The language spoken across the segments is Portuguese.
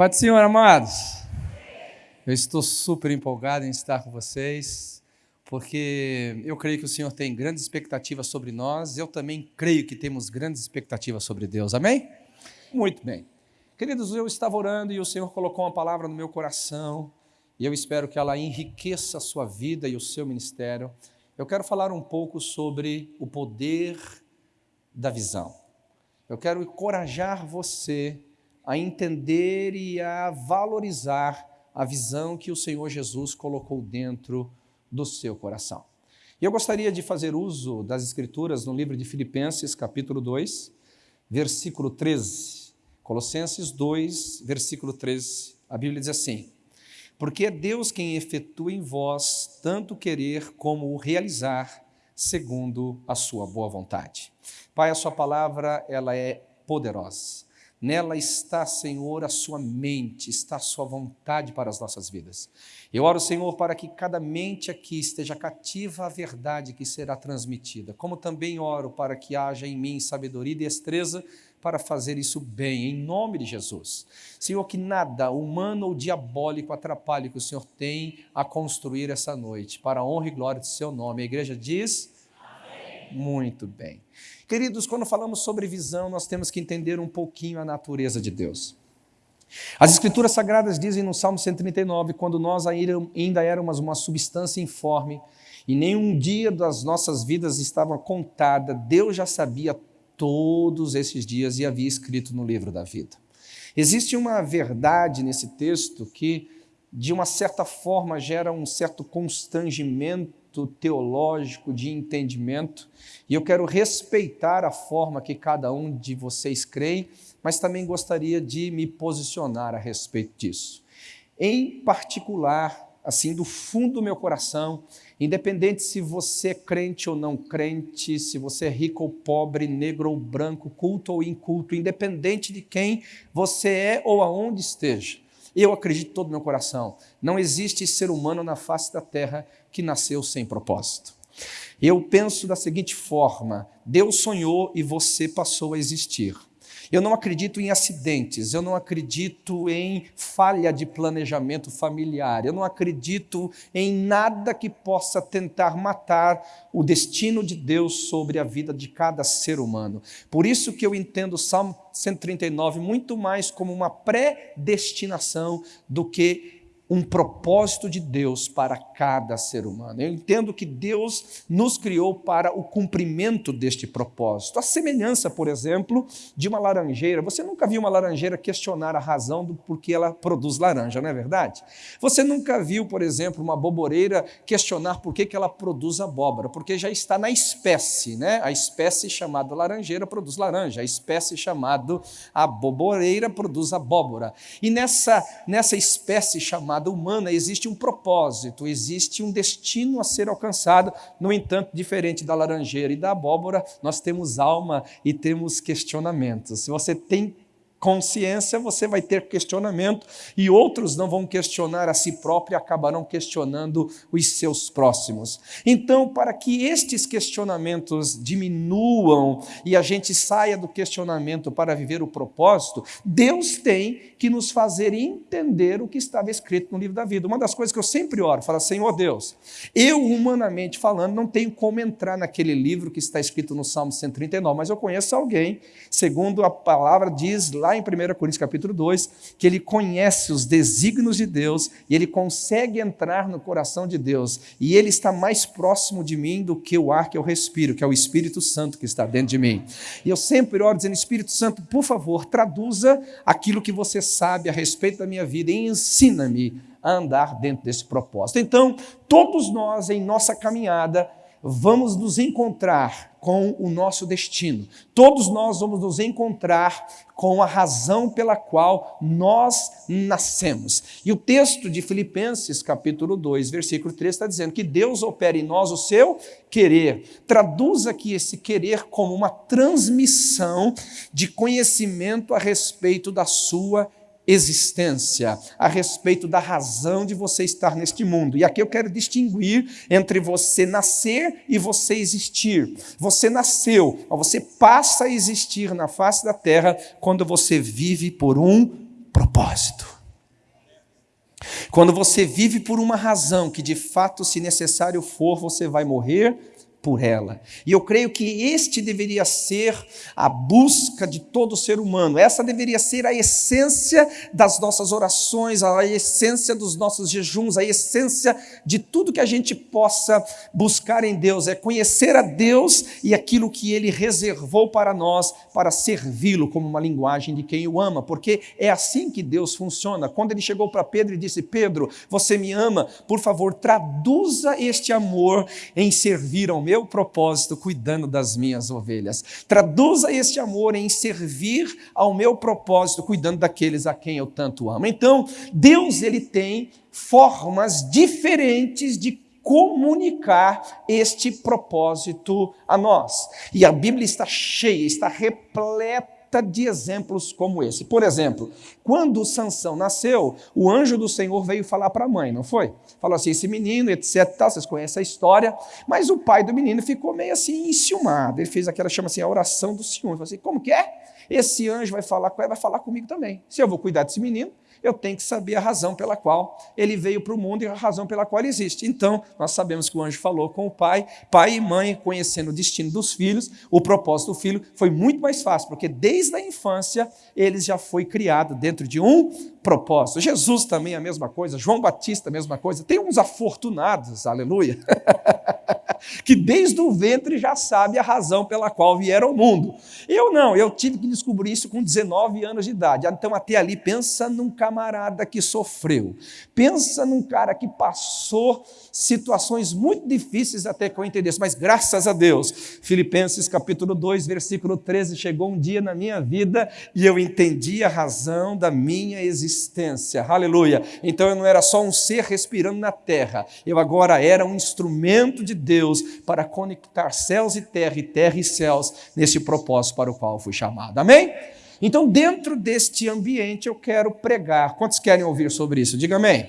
Pai do Senhor, amados, eu estou super empolgado em estar com vocês, porque eu creio que o Senhor tem grandes expectativas sobre nós, eu também creio que temos grandes expectativas sobre Deus, amém? Muito bem. Queridos, eu estava orando e o Senhor colocou uma palavra no meu coração, e eu espero que ela enriqueça a sua vida e o seu ministério. Eu quero falar um pouco sobre o poder da visão. Eu quero encorajar você a entender e a valorizar a visão que o Senhor Jesus colocou dentro do seu coração. E eu gostaria de fazer uso das escrituras no livro de Filipenses, capítulo 2, versículo 13. Colossenses 2, versículo 13, a Bíblia diz assim, Porque é Deus quem efetua em vós tanto querer como o realizar, segundo a sua boa vontade. Pai, a sua palavra, ela é poderosa Nela está, Senhor, a sua mente, está a sua vontade para as nossas vidas. Eu oro, Senhor, para que cada mente aqui esteja cativa à verdade que será transmitida, como também oro para que haja em mim sabedoria e destreza para fazer isso bem, em nome de Jesus. Senhor, que nada humano ou diabólico atrapalhe que o Senhor tem a construir essa noite, para a honra e glória do seu nome. A igreja diz... Muito bem. Queridos, quando falamos sobre visão, nós temos que entender um pouquinho a natureza de Deus. As Escrituras Sagradas dizem no Salmo 139, quando nós ainda éramos uma substância informe e nenhum dia das nossas vidas estava contada, Deus já sabia todos esses dias e havia escrito no livro da vida. Existe uma verdade nesse texto que, de uma certa forma, gera um certo constrangimento teológico de entendimento, e eu quero respeitar a forma que cada um de vocês crê, mas também gostaria de me posicionar a respeito disso. Em particular, assim, do fundo do meu coração, independente se você é crente ou não crente, se você é rico ou pobre, negro ou branco, culto ou inculto, independente de quem você é ou aonde esteja, eu acredito todo o meu coração, não existe ser humano na face da terra que nasceu sem propósito. Eu penso da seguinte forma, Deus sonhou e você passou a existir. Eu não acredito em acidentes, eu não acredito em falha de planejamento familiar, eu não acredito em nada que possa tentar matar o destino de Deus sobre a vida de cada ser humano. Por isso que eu entendo o Salmo 139 muito mais como uma predestinação do que um propósito de Deus para cada ser humano. Eu entendo que Deus nos criou para o cumprimento deste propósito. A semelhança, por exemplo, de uma laranjeira. Você nunca viu uma laranjeira questionar a razão do porquê ela produz laranja, não é verdade? Você nunca viu, por exemplo, uma boboreira questionar por que ela produz abóbora, porque já está na espécie, né? A espécie chamada laranjeira produz laranja, a espécie chamada aboboreira produz abóbora. E nessa, nessa espécie chamada humana, existe um propósito, existe um destino a ser alcançado. No entanto, diferente da laranjeira e da abóbora, nós temos alma e temos questionamentos. Se você tem consciência, você vai ter questionamento e outros não vão questionar a si próprio e acabarão questionando os seus próximos. Então, para que estes questionamentos diminuam e a gente saia do questionamento para viver o propósito, Deus tem que nos fazer entender o que estava escrito no livro da vida. Uma das coisas que eu sempre oro, fala, Senhor Deus, eu humanamente falando não tenho como entrar naquele livro que está escrito no Salmo 139, mas eu conheço alguém, segundo a palavra diz lá lá em 1 Coríntios capítulo 2, que ele conhece os desígnios de Deus e ele consegue entrar no coração de Deus. E ele está mais próximo de mim do que o ar que eu respiro, que é o Espírito Santo que está dentro de mim. E eu sempre oro dizendo, Espírito Santo, por favor, traduza aquilo que você sabe a respeito da minha vida e ensina-me a andar dentro desse propósito. Então, todos nós em nossa caminhada vamos nos encontrar com o nosso destino. Todos nós vamos nos encontrar com a razão pela qual nós nascemos. E o texto de Filipenses, capítulo 2, versículo 3, está dizendo que Deus opera em nós o seu querer. Traduz aqui esse querer como uma transmissão de conhecimento a respeito da sua existência, a respeito da razão de você estar neste mundo. E aqui eu quero distinguir entre você nascer e você existir. Você nasceu, mas você passa a existir na face da terra quando você vive por um propósito. Quando você vive por uma razão que de fato, se necessário for, você vai morrer por ela. E eu creio que este deveria ser a busca de todo ser humano, essa deveria ser a essência das nossas orações, a essência dos nossos jejuns, a essência de tudo que a gente possa buscar em Deus, é conhecer a Deus e aquilo que Ele reservou para nós, para servi-lo como uma linguagem de quem o ama, porque é assim que Deus funciona. Quando Ele chegou para Pedro e disse: Pedro, você me ama, por favor, traduza este amor em servir ao propósito cuidando das minhas ovelhas. Traduza este amor em servir ao meu propósito cuidando daqueles a quem eu tanto amo. Então, Deus ele tem formas diferentes de comunicar este propósito a nós. E a Bíblia está cheia, está repleta de exemplos como esse. Por exemplo, quando Sansão nasceu, o anjo do Senhor veio falar para a mãe, não foi? Falou assim, esse menino, etc, vocês conhecem a história, mas o pai do menino ficou meio assim enciumado, ele fez aquela, chama assim, a oração do ciúme, falou assim, como que é? Esse anjo vai falar com ela, vai falar comigo também. Se eu vou cuidar desse menino, eu tenho que saber a razão pela qual ele veio para o mundo e a razão pela qual ele existe. Então, nós sabemos que o anjo falou com o pai, pai e mãe, conhecendo o destino dos filhos, o propósito do filho foi muito mais fácil, porque desde a infância eles já foi criado dentro de um propósito. Jesus também é a mesma coisa, João Batista a mesma coisa. Tem uns afortunados, aleluia. que desde o ventre já sabe a razão pela qual vieram ao mundo. Eu não, eu tive que descobrir isso com 19 anos de idade. Então, até ali, pensa num camarada que sofreu, pensa num cara que passou situações muito difíceis até que eu entendesse, mas graças a Deus, Filipenses capítulo 2, versículo 13, chegou um dia na minha vida e eu entendi a razão da minha existência. Aleluia. Então eu não era só um ser respirando na terra, eu agora era um instrumento de Deus para conectar céus e terra e terra e céus nesse propósito para o qual fui chamado. Amém? Então, dentro deste ambiente, eu quero pregar. Quantos querem ouvir sobre isso? Diga amém.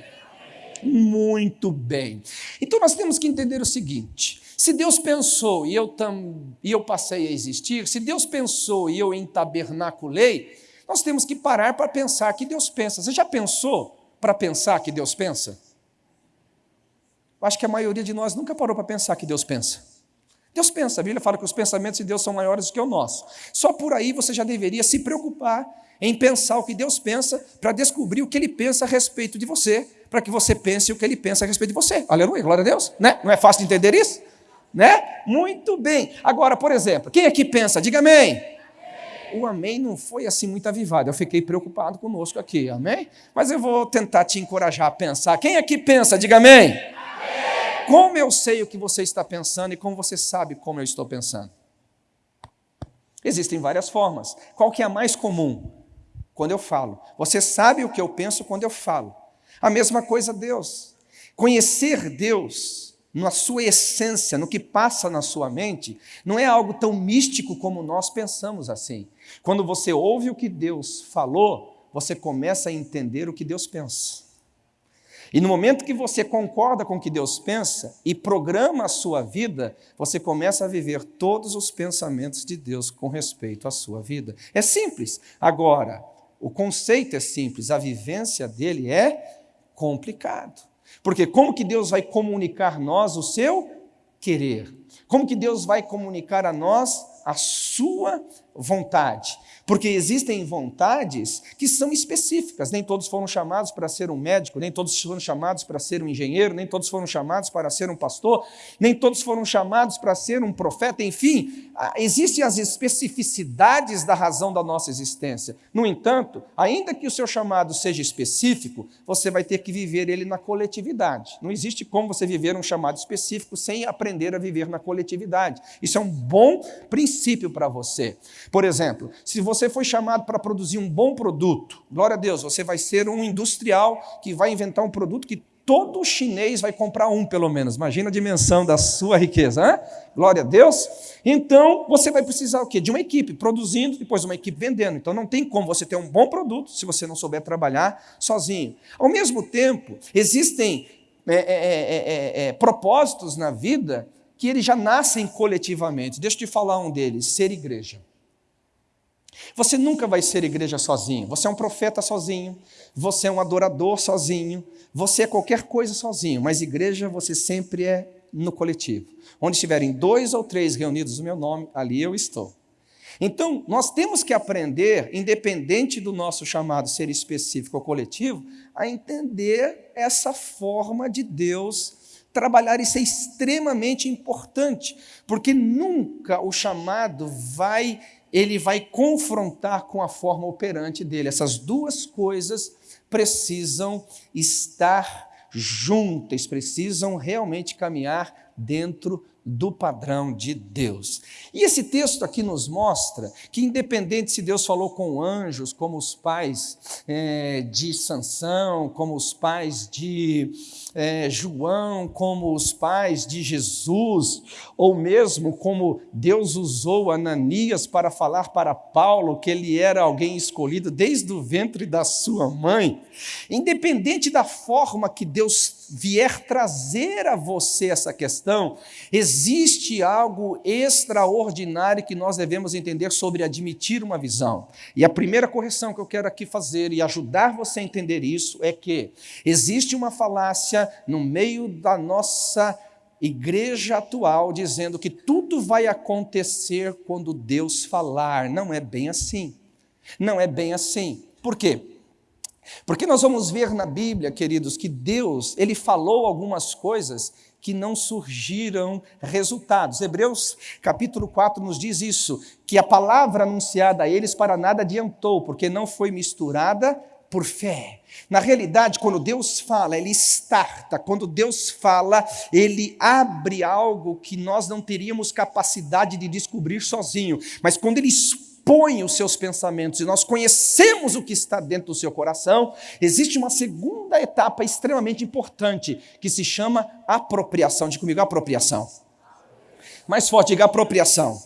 Muito bem. Então nós temos que entender o seguinte: se Deus pensou e eu, tam, e eu passei a existir, se Deus pensou e eu entabernaculei, nós temos que parar para pensar que Deus pensa. Você já pensou para pensar que Deus pensa? Acho que a maioria de nós nunca parou para pensar que Deus pensa. Deus pensa, a Bíblia fala que os pensamentos de Deus são maiores do que o nosso. Só por aí você já deveria se preocupar em pensar o que Deus pensa para descobrir o que Ele pensa a respeito de você para que você pense o que ele pensa a respeito de você. Aleluia, glória a Deus. Né? Não é fácil de entender isso? Né? Muito bem. Agora, por exemplo, quem aqui pensa? Diga amém. O amém não foi assim muito avivado. Eu fiquei preocupado conosco aqui, amém? Mas eu vou tentar te encorajar a pensar. Quem aqui pensa? Diga amém. Como eu sei o que você está pensando e como você sabe como eu estou pensando? Existem várias formas. Qual que é a mais comum? Quando eu falo. Você sabe o que eu penso quando eu falo. A mesma coisa Deus. Conhecer Deus na sua essência, no que passa na sua mente, não é algo tão místico como nós pensamos assim. Quando você ouve o que Deus falou, você começa a entender o que Deus pensa. E no momento que você concorda com o que Deus pensa e programa a sua vida, você começa a viver todos os pensamentos de Deus com respeito à sua vida. É simples. Agora, o conceito é simples, a vivência dele é complicado. Porque como que Deus vai comunicar nós o seu querer? Como que Deus vai comunicar a nós a sua vontade? Porque existem vontades que são específicas. Nem todos foram chamados para ser um médico, nem todos foram chamados para ser um engenheiro, nem todos foram chamados para ser um pastor, nem todos foram chamados para ser um profeta. Enfim, existem as especificidades da razão da nossa existência. No entanto, ainda que o seu chamado seja específico, você vai ter que viver ele na coletividade. Não existe como você viver um chamado específico sem aprender a viver na coletividade. Isso é um bom princípio para você. Por exemplo, se você foi chamado para produzir um bom produto, glória a Deus, você vai ser um industrial que vai inventar um produto que todo chinês vai comprar um, pelo menos. Imagina a dimensão da sua riqueza, hein? glória a Deus. Então, você vai precisar o quê? De uma equipe produzindo, depois uma equipe vendendo. Então, não tem como você ter um bom produto se você não souber trabalhar sozinho. Ao mesmo tempo, existem é, é, é, é propósitos na vida que eles já nascem coletivamente. Deixa eu te falar um deles: ser igreja. Você nunca vai ser igreja sozinho. Você é um profeta sozinho, você é um adorador sozinho, você é qualquer coisa sozinho, mas igreja você sempre é no coletivo. Onde estiverem dois ou três reunidos no meu nome, ali eu estou. Então, nós temos que aprender, independente do nosso chamado ser específico ou coletivo, a entender essa forma de Deus trabalhar. Isso é extremamente importante, porque nunca o chamado vai ele vai confrontar com a forma operante dele. Essas duas coisas precisam estar juntas, precisam realmente caminhar dentro do padrão de Deus. E esse texto aqui nos mostra que, independente se Deus falou com anjos, como os pais é, de Sansão, como os pais de é, João, como os pais de Jesus, ou mesmo como Deus usou Ananias para falar para Paulo que ele era alguém escolhido desde o ventre da sua mãe, independente da forma que Deus vier trazer a você essa questão, existe algo extraordinário que nós devemos entender sobre admitir uma visão. E a primeira correção que eu quero aqui fazer e ajudar você a entender isso é que existe uma falácia no meio da nossa igreja atual dizendo que tudo vai acontecer quando Deus falar. Não é bem assim. Não é bem assim. Por quê? Porque nós vamos ver na Bíblia, queridos, que Deus, ele falou algumas coisas que não surgiram resultados. Hebreus capítulo 4 nos diz isso, que a palavra anunciada a eles para nada adiantou, porque não foi misturada por fé. Na realidade, quando Deus fala, Ele starta. Quando Deus fala, Ele abre algo que nós não teríamos capacidade de descobrir sozinho. Mas quando Ele expõe os seus pensamentos e nós conhecemos o que está dentro do seu coração, existe uma segunda etapa extremamente importante que se chama apropriação. Diga comigo, apropriação. Mais forte, diga apropriação.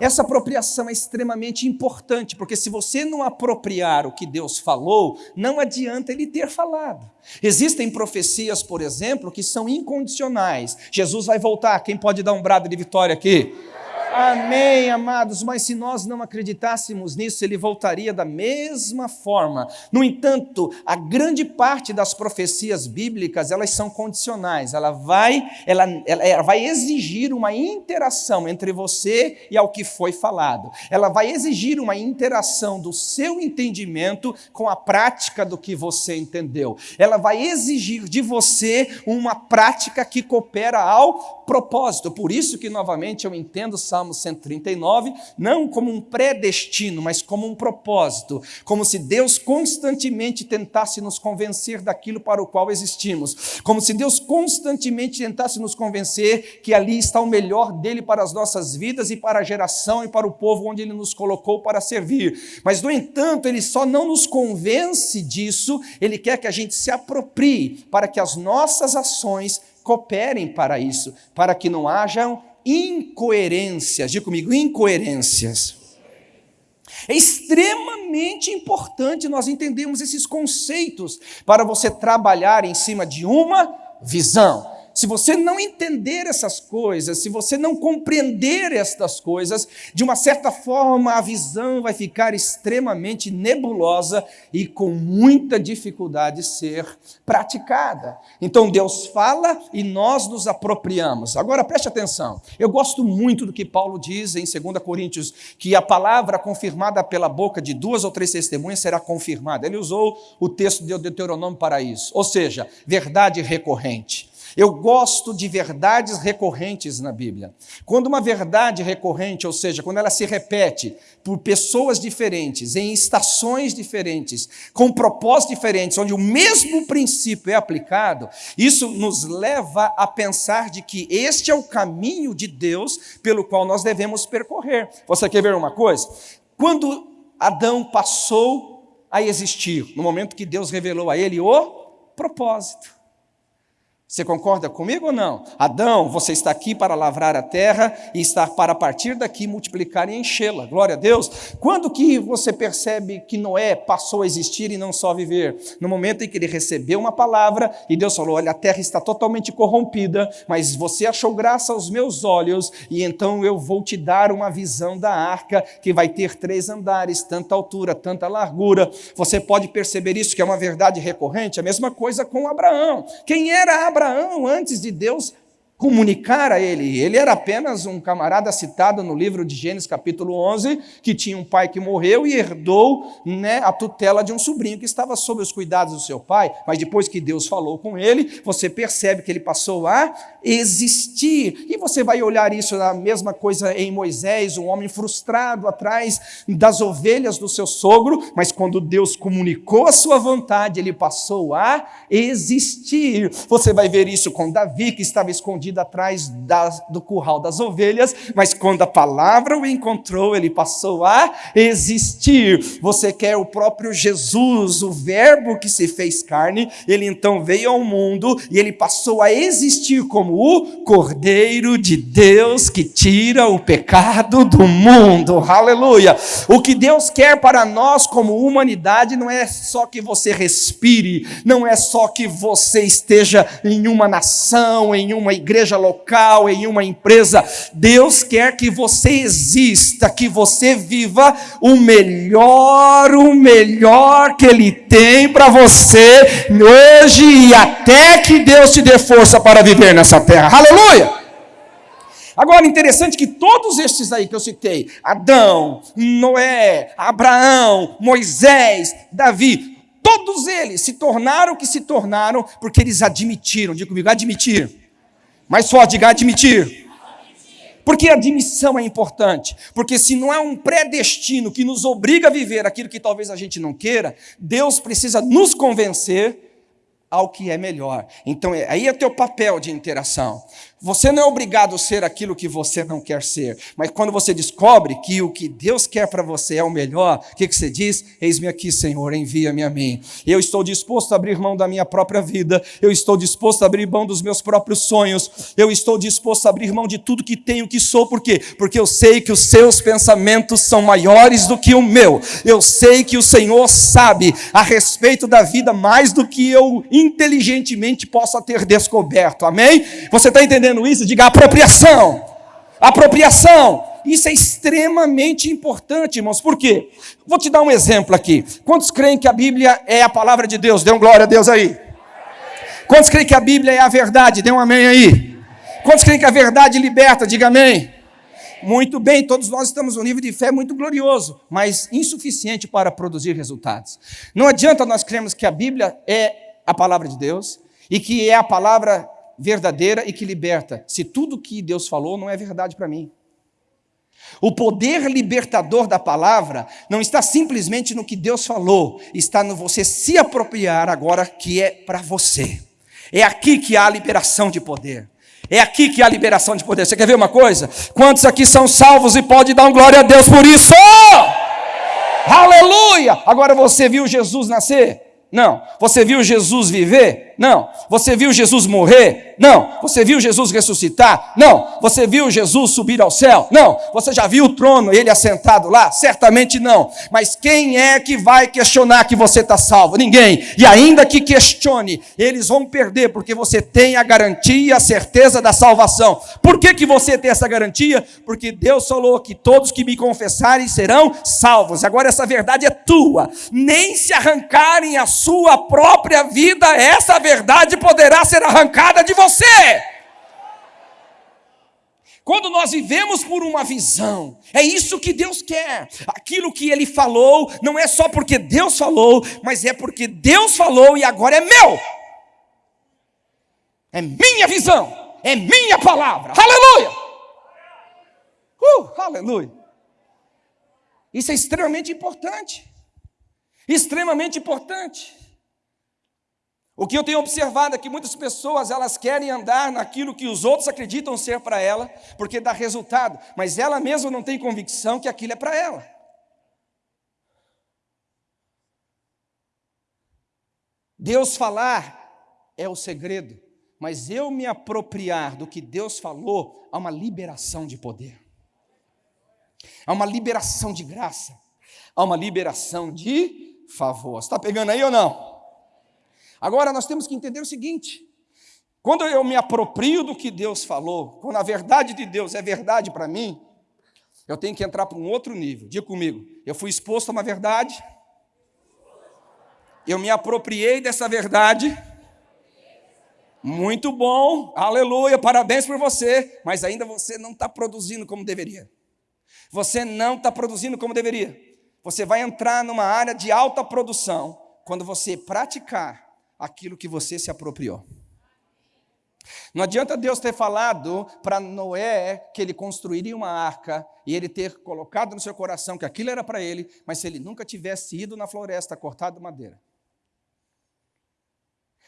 Essa apropriação é extremamente importante, porque se você não apropriar o que Deus falou, não adianta ele ter falado. Existem profecias, por exemplo, que são incondicionais. Jesus vai voltar, quem pode dar um brado de vitória aqui? Amém, amados, mas se nós não acreditássemos nisso, ele voltaria da mesma forma. No entanto, a grande parte das profecias bíblicas, elas são condicionais. Ela vai, ela, ela, vai exigir uma interação entre você e ao que foi falado. Ela vai exigir uma interação do seu entendimento com a prática do que você entendeu. Ela vai exigir de você uma prática que coopera ao propósito. Por isso que novamente eu entendo Salmo Salmo 139, não como um predestino, mas como um propósito, como se Deus constantemente tentasse nos convencer daquilo para o qual existimos, como se Deus constantemente tentasse nos convencer que ali está o melhor dele para as nossas vidas e para a geração e para o povo onde ele nos colocou para servir. Mas, no entanto, ele só não nos convence disso, ele quer que a gente se aproprie para que as nossas ações cooperem para isso, para que não hajam incoerências. Diga comigo, incoerências. É extremamente importante nós entendermos esses conceitos para você trabalhar em cima de uma visão se você não entender essas coisas, se você não compreender estas coisas, de uma certa forma a visão vai ficar extremamente nebulosa e com muita dificuldade de ser praticada. Então Deus fala e nós nos apropriamos. Agora preste atenção, eu gosto muito do que Paulo diz em 2 Coríntios, que a palavra confirmada pela boca de duas ou três testemunhas será confirmada. Ele usou o texto de Deuteronômio para isso, ou seja, verdade recorrente. Eu gosto de verdades recorrentes na Bíblia. Quando uma verdade recorrente, ou seja, quando ela se repete por pessoas diferentes, em estações diferentes, com propósitos diferentes, onde o mesmo princípio é aplicado, isso nos leva a pensar de que este é o caminho de Deus pelo qual nós devemos percorrer. Você quer ver uma coisa? Quando Adão passou a existir, no momento que Deus revelou a ele o propósito. Você concorda comigo ou não? Adão, você está aqui para lavrar a terra e está para partir daqui multiplicar e enchê-la. Glória a Deus. Quando que você percebe que Noé passou a existir e não só viver? No momento em que ele recebeu uma palavra e Deus falou: "Olha, a terra está totalmente corrompida, mas você achou graça aos meus olhos e então eu vou te dar uma visão da arca que vai ter três andares, tanta altura, tanta largura". Você pode perceber isso que é uma verdade recorrente. A mesma coisa com Abraão. Quem era Abraão? Abraão, antes de Deus comunicar a ele. Ele era apenas um camarada citado no livro de Gênesis, capítulo 11, que tinha um pai que morreu e herdou né, a tutela de um sobrinho que estava sob os cuidados do seu pai. Mas depois que Deus falou com ele, você percebe que ele passou a existir. E você vai olhar isso, a mesma coisa em Moisés, um homem frustrado atrás das ovelhas do seu sogro, mas quando Deus comunicou a sua vontade, ele passou a existir. Você vai ver isso com Davi, que estava escondido escondido atrás das, do curral das ovelhas, mas quando a palavra o encontrou, ele passou a existir. Você quer o próprio Jesus, o Verbo que se fez carne, ele então veio ao mundo e ele passou a existir como o Cordeiro de Deus que tira o pecado do mundo. Aleluia! O que Deus quer para nós como humanidade não é só que você respire, não é só que você esteja em uma nação, em uma igreja igreja local, em uma empresa. Deus quer que você exista, que você viva o melhor, o melhor que Ele tem para você hoje e até que Deus te dê força para viver nessa terra. Aleluia! Agora, interessante que todos estes aí que eu citei, Adão, Noé, Abraão, Moisés, Davi, todos eles se tornaram o que se tornaram porque eles admitiram, diga comigo, admitir mais forte, diga admitir. Porque a admissão é importante. Porque se não é um predestino que nos obriga a viver aquilo que talvez a gente não queira, Deus precisa nos convencer ao que é melhor. Então, é, aí é o teu papel de interação. Você não é obrigado a ser aquilo que você não quer ser, mas quando você descobre que o que Deus quer para você é o melhor, o que, que você diz? Eis-me aqui, Senhor, envia-me a mim. Eu estou disposto a abrir mão da minha própria vida, eu estou disposto a abrir mão dos meus próprios sonhos, eu estou disposto a abrir mão de tudo que tenho, que sou, por quê? Porque eu sei que os seus pensamentos são maiores do que o meu, eu sei que o Senhor sabe a respeito da vida mais do que eu inteligentemente possa ter descoberto, amém? Você está entendendo? Dizendo isso, diga apropriação. Apropriação. Isso é extremamente importante, irmãos. Por quê? Vou te dar um exemplo aqui. Quantos creem que a Bíblia é a palavra de Deus? Dê um glória a Deus aí. Quantos creem que a Bíblia é a verdade? Dê um amém aí. Quantos creem que a verdade liberta? Diga amém. Muito bem, todos nós estamos num nível de fé muito glorioso, mas insuficiente para produzir resultados. Não adianta nós crermos que a Bíblia é a palavra de Deus e que é a palavra verdadeira e que liberta, se tudo que Deus falou não é verdade para mim. O poder libertador da palavra não está simplesmente no que Deus falou, está no você se apropriar agora que é para você. É aqui que há a liberação de poder. É aqui que há a liberação de poder. Você quer ver uma coisa? Quantos aqui são salvos e pode dar um glória a Deus por isso? Aleluia! Agora você viu Jesus nascer? Não. Você viu Jesus viver? Não. Você viu Jesus morrer? Não. Você viu Jesus ressuscitar? Não. Você viu Jesus subir ao céu? Não. Você já viu o trono, ele assentado lá? Certamente não. Mas quem é que vai questionar que você está salvo? Ninguém. E ainda que questione, eles vão perder, porque você tem a garantia a certeza da salvação. Por que, que você tem essa garantia? Porque Deus falou que todos que me confessarem serão salvos. Agora essa verdade é tua. Nem se arrancarem a sua própria vida, essa verdade poderá ser arrancada de você. Quando nós vivemos por uma visão, é isso que Deus quer. Aquilo que Ele falou, não é só porque Deus falou, mas é porque Deus falou e agora é meu. É minha visão, é minha palavra. Aleluia! Uh, aleluia! Isso é extremamente importante. Extremamente importante. O que eu tenho observado é que muitas pessoas elas querem andar naquilo que os outros acreditam ser para ela, porque dá resultado, mas ela mesma não tem convicção que aquilo é para ela. Deus falar é o segredo, mas eu me apropriar do que Deus falou, há uma liberação de poder, há uma liberação de graça, há uma liberação de favor. Está pegando aí ou não? Agora nós temos que entender o seguinte: quando eu me aproprio do que Deus falou, quando a verdade de Deus é verdade para mim, eu tenho que entrar para um outro nível. Diga comigo, eu fui exposto a uma verdade, eu me apropriei dessa verdade. Muito bom, aleluia, parabéns por você, mas ainda você não está produzindo como deveria. Você não está produzindo como deveria. Você vai entrar numa área de alta produção quando você praticar aquilo que você se apropriou. Não adianta Deus ter falado para Noé que ele construiria uma arca e ele ter colocado no seu coração que aquilo era para ele, mas se ele nunca tivesse ido na floresta cortado madeira.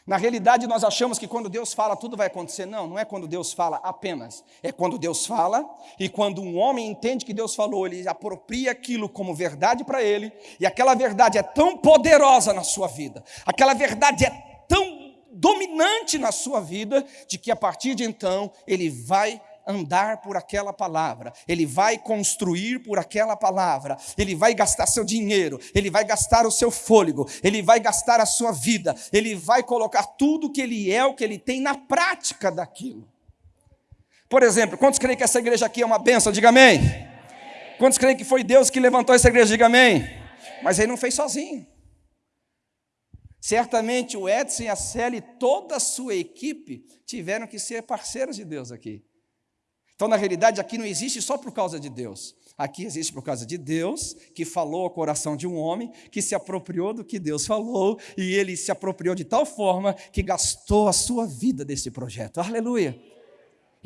Na realidade, nós achamos que quando Deus fala, tudo vai acontecer. Não, não é quando Deus fala apenas. É quando Deus fala e quando um homem entende que Deus falou, ele apropria aquilo como verdade para ele, e aquela verdade é tão poderosa na sua vida, aquela verdade é tão dominante na sua vida, de que a partir de então ele vai andar por aquela palavra, ele vai construir por aquela palavra, ele vai gastar seu dinheiro, ele vai gastar o seu fôlego, ele vai gastar a sua vida, ele vai colocar tudo que ele é, o que ele tem na prática daquilo. Por exemplo, quantos creem que essa igreja aqui é uma benção? Diga amém. Quantos creem que foi Deus que levantou essa igreja? Diga amém. Mas ele não fez sozinho. Certamente o Edson e a Célia e toda a sua equipe tiveram que ser parceiros de Deus aqui. Então, na realidade, aqui não existe só por causa de Deus. Aqui existe por causa de Deus, que falou ao coração de um homem, que se apropriou do que Deus falou, e ele se apropriou de tal forma que gastou a sua vida desse projeto. Aleluia!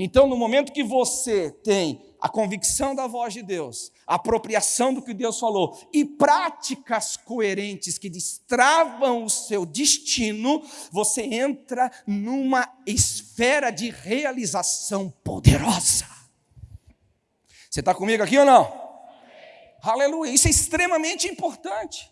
Então, no momento que você tem a convicção da voz de Deus, a apropriação do que Deus falou e práticas coerentes que destravam o seu destino, você entra numa esfera de realização poderosa. Você está comigo aqui ou não? Aleluia, isso é extremamente importante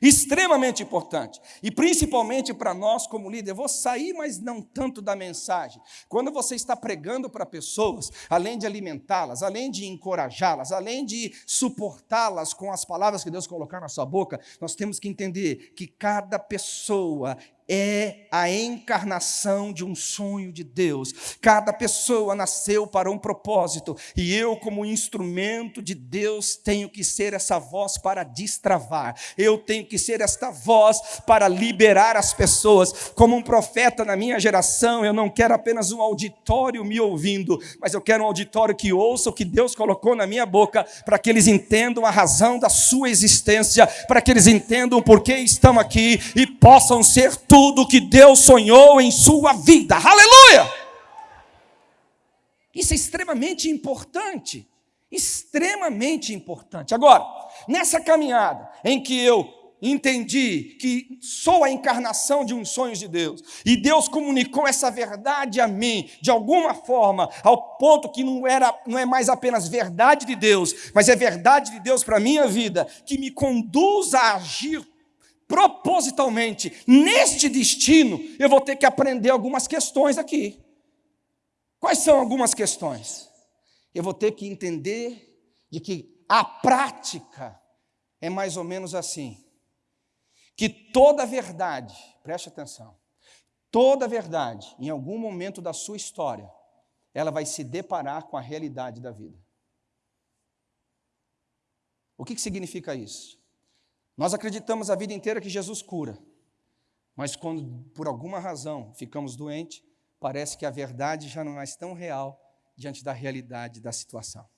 extremamente importante. E principalmente para nós como líder, eu vou sair, mas não tanto da mensagem. Quando você está pregando para pessoas, além de alimentá-las, além de encorajá-las, além de suportá-las com as palavras que Deus colocar na sua boca, nós temos que entender que cada pessoa é a encarnação de um sonho de Deus. Cada pessoa nasceu para um propósito, e eu, como instrumento de Deus, tenho que ser essa voz para destravar, eu tenho que ser esta voz para liberar as pessoas. Como um profeta na minha geração, eu não quero apenas um auditório me ouvindo, mas eu quero um auditório que ouça o que Deus colocou na minha boca, para que eles entendam a razão da sua existência, para que eles entendam por que estão aqui e possam ser tudo que Deus sonhou em sua vida. Aleluia! Isso é extremamente importante. Extremamente importante. Agora, nessa caminhada em que eu entendi que sou a encarnação de uns sonhos de Deus, e Deus comunicou essa verdade a mim, de alguma forma, ao ponto que não, era, não é mais apenas verdade de Deus, mas é verdade de Deus para a minha vida, que me conduz a agir propositalmente neste destino, eu vou ter que aprender algumas questões aqui. Quais são algumas questões? Eu vou ter que entender de que a prática é mais ou menos assim: que toda verdade, preste atenção, toda verdade, em algum momento da sua história, ela vai se deparar com a realidade da vida. O que, que significa isso? Nós acreditamos a vida inteira que Jesus cura, mas quando por alguma razão ficamos doentes, parece que a verdade já não é tão real diante da realidade da situação.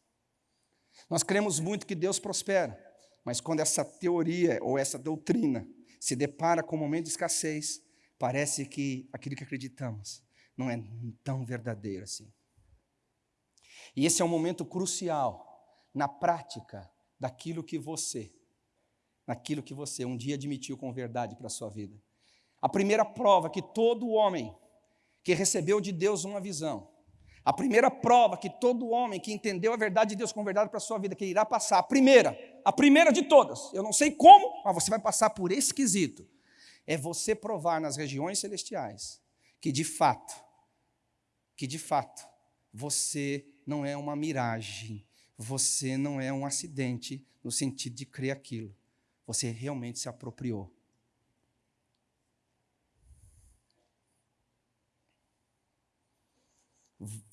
Nós cremos muito que Deus prospera, mas quando essa teoria ou essa doutrina se depara com um momento de escassez, parece que aquilo que acreditamos não é tão verdadeiro assim. E esse é um momento crucial na prática daquilo que você naquilo que você um dia admitiu com verdade para a sua vida. A primeira prova que todo homem que recebeu de Deus uma visão, a primeira prova que todo homem que entendeu a verdade de Deus com verdade para a sua vida, que irá passar, a primeira, a primeira de todas, eu não sei como, mas você vai passar por esquisito, é você provar nas regiões celestiais que de fato que de fato você não é uma miragem, você não é um acidente no sentido de crer aquilo. Você realmente se apropriou.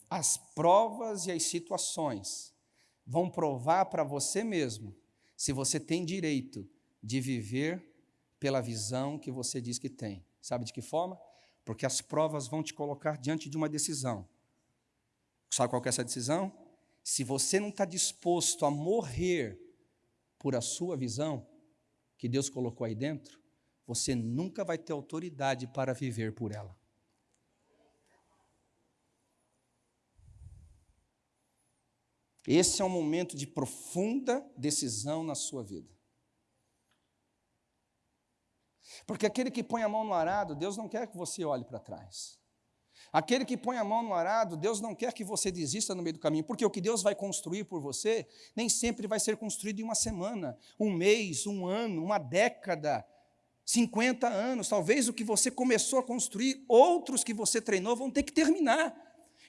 As provas e as situações vão provar para você mesmo se você tem direito de viver pela visão que você diz que tem. Sabe de que forma? Porque as provas vão te colocar diante de uma decisão. Sabe qual é essa decisão? Se você não está disposto a morrer por a sua visão, que Deus colocou aí dentro, você nunca vai ter autoridade para viver por ela. Esse é um momento de profunda decisão na sua vida. Porque aquele que põe a mão no arado, Deus não quer que você olhe para trás. Aquele que põe a mão no arado, Deus não quer que você desista no meio do caminho, porque o que Deus vai construir por você nem sempre vai ser construído em uma semana, um mês, um ano, uma década, 50 anos. Talvez o que você começou a construir, outros que você treinou vão ter que terminar.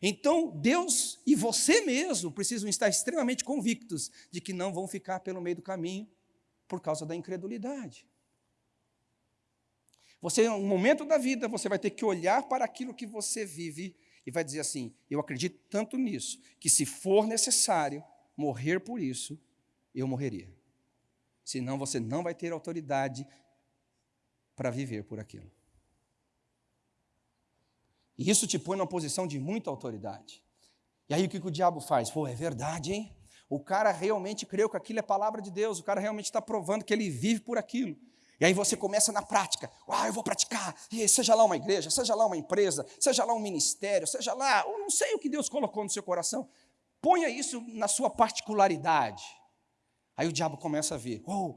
Então, Deus e você mesmo precisam estar extremamente convictos de que não vão ficar pelo meio do caminho por causa da incredulidade. Você, um momento da vida, você vai ter que olhar para aquilo que você vive e vai dizer assim: eu acredito tanto nisso, que se for necessário morrer por isso, eu morreria. Senão você não vai ter autoridade para viver por aquilo. E isso te põe numa posição de muita autoridade. E aí o que, que o diabo faz? Pô, é verdade, hein? O cara realmente creu que aquilo é palavra de Deus, o cara realmente está provando que ele vive por aquilo. E aí você começa na prática. Ah, eu vou praticar. E seja lá uma igreja, seja lá uma empresa, seja lá um ministério, seja lá, eu não sei o que Deus colocou no seu coração. Ponha isso na sua particularidade. Aí o diabo começa a ver. Oh,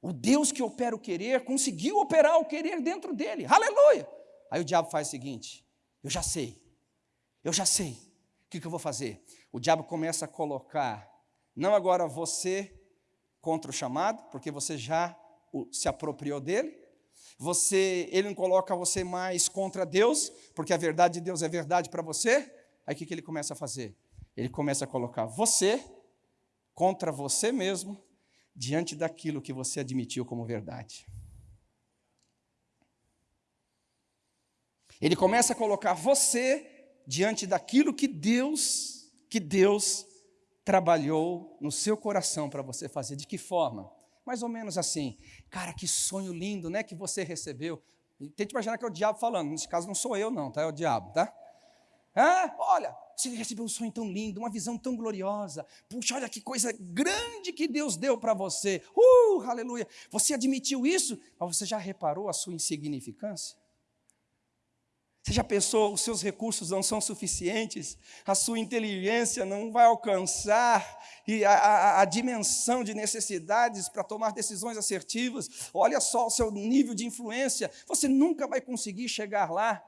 o Deus que opera o querer conseguiu operar o querer dentro dele. Aleluia! Aí o diabo faz o seguinte: eu já sei, eu já sei. O que, que eu vou fazer? O diabo começa a colocar, não agora você contra o chamado, porque você já se apropriou dele. Você, ele não coloca você mais contra Deus, porque a verdade de Deus é verdade para você. Aí o que, que ele começa a fazer? Ele começa a colocar você contra você mesmo, diante daquilo que você admitiu como verdade. Ele começa a colocar você diante daquilo que Deus, que Deus trabalhou no seu coração para você fazer. De que forma? Mais ou menos assim. Cara, que sonho lindo, né, que você recebeu. Tente imaginar que é o diabo falando. Nesse caso não sou eu não, tá? É o diabo, tá? Ah, olha, você recebeu um sonho tão lindo, uma visão tão gloriosa. Puxa, olha que coisa grande que Deus deu para você. Uh, aleluia. Você admitiu isso, mas você já reparou a sua insignificância? Você já pensou, os seus recursos não são suficientes, a sua inteligência não vai alcançar e a, a, a dimensão de necessidades para tomar decisões assertivas. Olha só o seu nível de influência, você nunca vai conseguir chegar lá.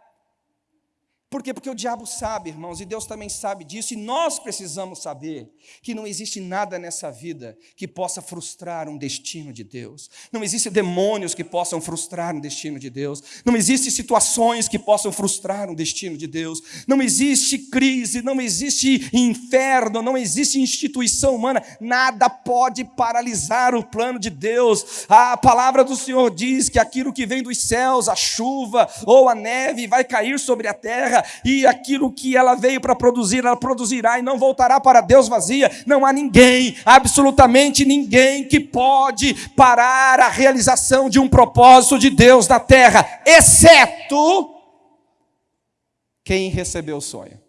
Por quê? Porque o diabo sabe, irmãos, e Deus também sabe disso, e nós precisamos saber que não existe nada nessa vida que possa frustrar um destino de Deus. Não existem demônios que possam frustrar um destino de Deus. Não existem situações que possam frustrar um destino de Deus. Não existe crise, não existe inferno, não existe instituição humana. Nada pode paralisar o plano de Deus. A palavra do Senhor diz que aquilo que vem dos céus, a chuva ou a neve, vai cair sobre a terra e aquilo que ela veio para produzir, ela produzirá e não voltará para Deus vazia. Não há ninguém, absolutamente ninguém, que pode parar a realização de um propósito de Deus na terra, exceto quem recebeu o sonho.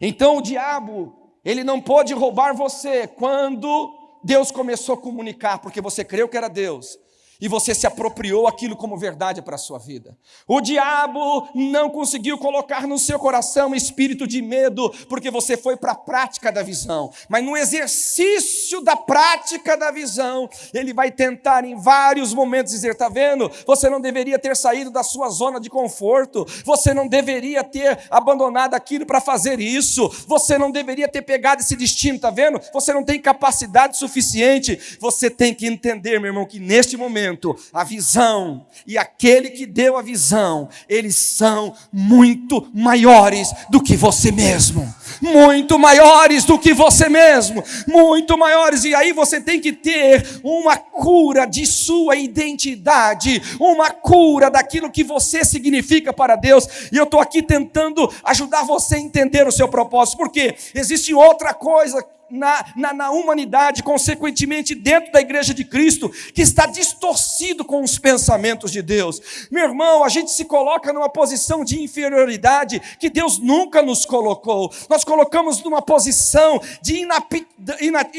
Então o diabo, ele não pôde roubar você quando Deus começou a comunicar, porque você creu que era Deus e você se apropriou aquilo como verdade para a sua vida. O diabo não conseguiu colocar no seu coração espírito de medo, porque você foi para a prática da visão. Mas no exercício da prática da visão, ele vai tentar em vários momentos dizer: está vendo? Você não deveria ter saído da sua zona de conforto, você não deveria ter abandonado aquilo para fazer isso, você não deveria ter pegado esse destino, está vendo? Você não tem capacidade suficiente. Você tem que entender, meu irmão, que neste momento, entendimento, a visão. E aquele que deu a visão, eles são muito maiores do que você mesmo. Muito maiores do que você mesmo, muito maiores, e aí você tem que ter uma cura de sua identidade, uma cura daquilo que você significa para Deus, e eu estou aqui tentando ajudar você a entender o seu propósito, porque existe outra coisa na, na, na, humanidade, consequentemente dentro da igreja de Cristo, que está distorcido com os pensamentos de Deus. Meu irmão, a gente se coloca numa posição de inferioridade que Deus nunca nos colocou. Nós colocamos numa posição de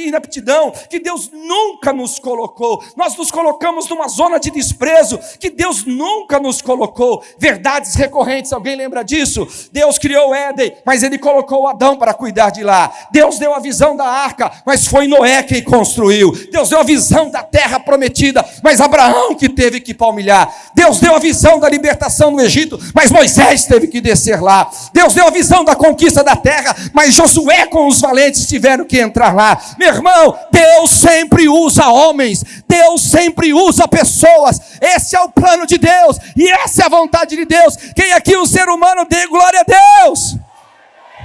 inaptidão que Deus nunca nos colocou. Nós nos colocamos numa zona de desprezo que Deus nunca nos colocou. Verdades recorrentes, alguém lembra disso? Deus criou Éden, mas ele colocou Adão para cuidar de lá. Deus deu a visão da arca, mas foi Noé quem construiu. Deus deu a visão da terra prometida, mas Abraão que teve que palmilhar. Deus deu a visão da libertação no Egito, mas Moisés teve que descer lá. Deus deu a visão da conquista da terra, mas Josué com os valentes tiveram que entrar lá. Meu irmão, Deus sempre usa homens, Deus sempre usa pessoas. Esse é o plano de Deus e essa é a vontade de Deus. Quem aqui o ser humano dê glória a Deus.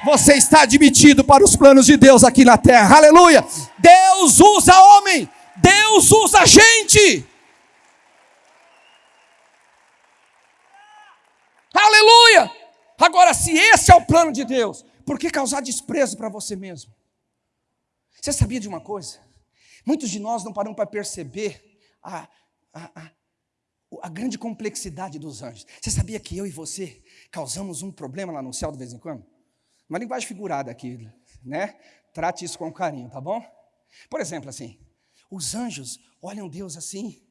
Você está admitido para os planos de Deus aqui na terra. Aleluia! Deus usa homem, Deus usa gente. Aleluia! Agora, se esse é o plano de Deus, por que causar desprezo para você mesmo? Você sabia de uma coisa? Muitos de nós não paramos para perceber a, a, a, a grande complexidade dos anjos. Você sabia que eu e você causamos um problema lá no céu de vez em quando? Uma linguagem figurada aqui, né? Trate isso com carinho, tá bom? Por exemplo, assim, os anjos olham Deus assim,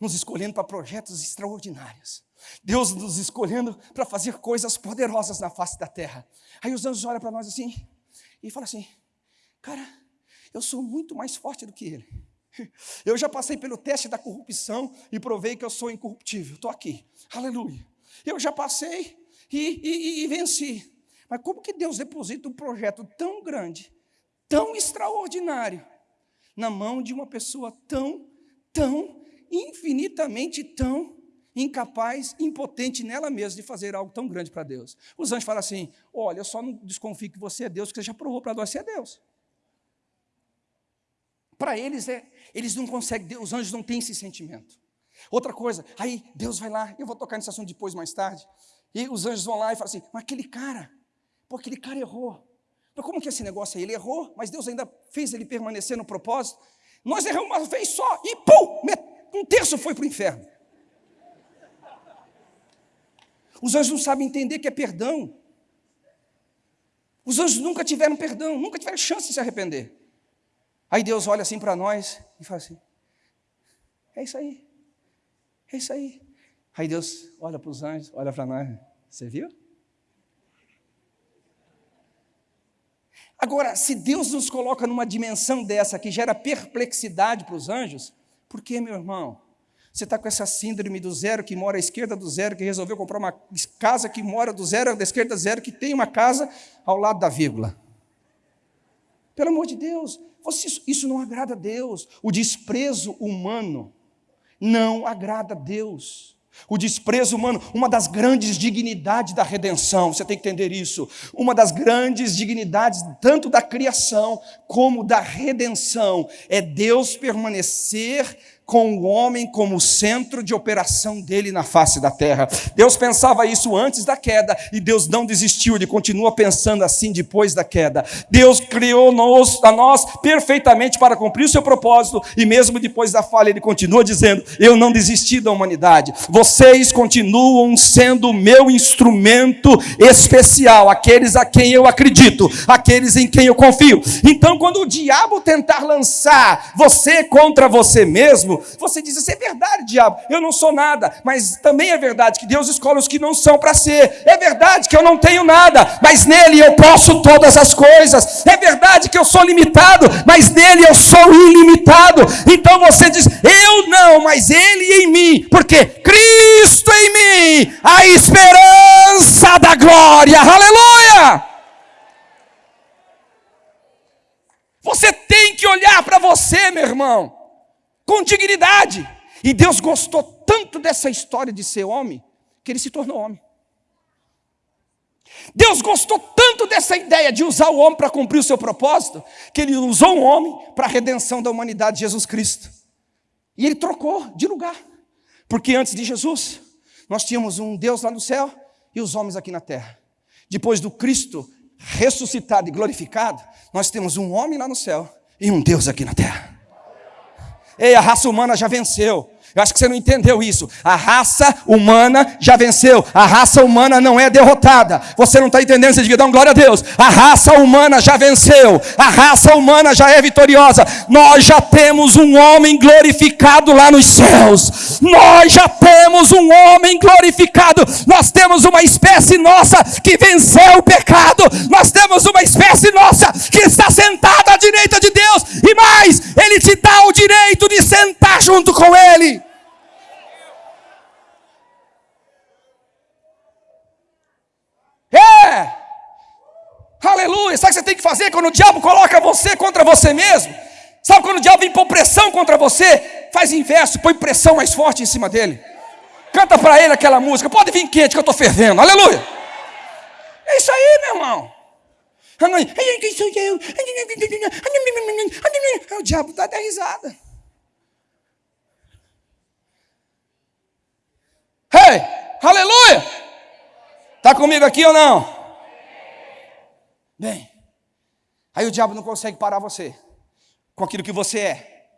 nos escolhendo para projetos extraordinários. Deus nos escolhendo para fazer coisas poderosas na face da terra. Aí os anjos olham para nós assim e falam assim: Cara, eu sou muito mais forte do que ele. Eu já passei pelo teste da corrupção e provei que eu sou incorruptível. Estou aqui. Aleluia. Eu já passei e, e, e venci. Mas como que Deus deposita um projeto tão grande, tão extraordinário, na mão de uma pessoa tão, tão, infinitamente tão incapaz, impotente nela mesma de fazer algo tão grande para Deus? Os anjos falam assim: olha, eu só não desconfio que você é Deus, porque você já provou para nós ser Deus. Para eles, é, eles não conseguem, os anjos não têm esse sentimento. Outra coisa, aí Deus vai lá, eu vou tocar nesse assunto depois, mais tarde, e os anjos vão lá e falam assim: mas aquele cara, Pô, aquele cara errou. Mas como que esse negócio aí? Ele errou, mas Deus ainda fez ele permanecer no propósito. Nós erramos uma vez só e pum, um terço foi para o inferno. Os anjos não sabem entender que é perdão. Os anjos nunca tiveram perdão, nunca tiveram chance de se arrepender. Aí Deus olha assim para nós e fala assim: é isso aí, é isso aí. Aí Deus olha para os anjos, olha para nós, você viu? Agora, se Deus nos coloca numa dimensão dessa que gera perplexidade para os anjos, por que, meu irmão? Você está com essa síndrome do zero que mora à esquerda do zero, que resolveu comprar uma casa que mora do zero da esquerda do zero, que tem uma casa ao lado da vírgula. Pelo amor de Deus, você, isso não agrada a Deus. O desprezo humano não agrada a Deus. O desprezo humano, uma das grandes dignidades da redenção, você tem que entender isso. Uma das grandes dignidades, tanto da criação como da redenção, é Deus permanecer com o homem como centro de operação dele na face da terra. Deus pensava isso antes da queda e Deus não desistiu, ele continua pensando assim depois da queda. Deus criou a nós perfeitamente para cumprir o seu propósito e mesmo depois da falha ele continua dizendo: Eu não desisti da humanidade. Vocês continuam sendo o meu instrumento especial, aqueles a quem eu acredito, aqueles em quem eu confio. Então, quando o diabo tentar lançar você contra você mesmo, você diz: Isso é verdade, diabo, eu não sou nada. Mas também é verdade que Deus escolhe os que não são para ser. É verdade que eu não tenho nada, mas nele eu posso todas as coisas. É verdade que eu sou limitado, mas nele eu sou ilimitado. Então você diz: Eu não, mas ele em mim. Porque Cristo em mim, a esperança da glória. Aleluia! Você tem que olhar para você, meu irmão com dignidade E Deus gostou tanto dessa história de ser homem, que ele se tornou homem. Deus gostou tanto dessa ideia de usar o homem para cumprir o seu propósito, que ele usou um homem para a redenção da humanidade, Jesus Cristo. E ele trocou de lugar. Porque antes de Jesus, nós tínhamos um Deus lá no céu e os homens aqui na terra. Depois do Cristo ressuscitado e glorificado, nós temos um homem lá no céu e um Deus aqui na terra. Ei, a raça humana já venceu. Eu acho que você não entendeu isso. A raça humana já venceu. A raça humana não é derrotada. Você não está entendendo? Você diga, dá glória a Deus. A raça humana já venceu. A raça humana já é vitoriosa. Nós já temos um homem glorificado lá nos céus. Nós já temos um homem glorificado. Nós temos uma espécie nossa que venceu o pecado. Nós temos uma espécie nossa que está sentada à direita de Deus. E mais, Ele te dá o direito de sentar junto com Ele. É! Aleluia! Sabe o que você tem que fazer quando o diabo coloca você contra você mesmo? Sabe quando o diabo vem pôr pressão contra você? Faz inverso, põe pressão mais forte em cima dele. Canta para ele aquela música. Pode vir quente que eu estou fervendo. Aleluia! É isso aí, meu irmão. Quem sou eu? O diabo dá até risada. Hey, aleluia! Está comigo aqui ou não? Bem, aí o diabo não consegue parar você com aquilo que você é.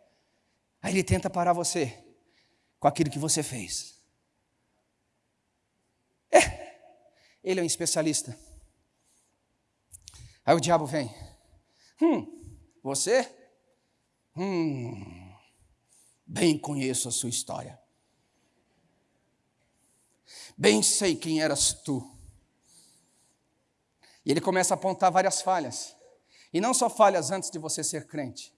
Aí ele tenta parar você com aquilo que você fez. É, ele é um especialista. Aí o diabo vem. Hum, você? Hum, bem conheço a sua história. Bem sei quem eras tu. E ele começa a apontar várias falhas. E não só falhas antes de você ser crente.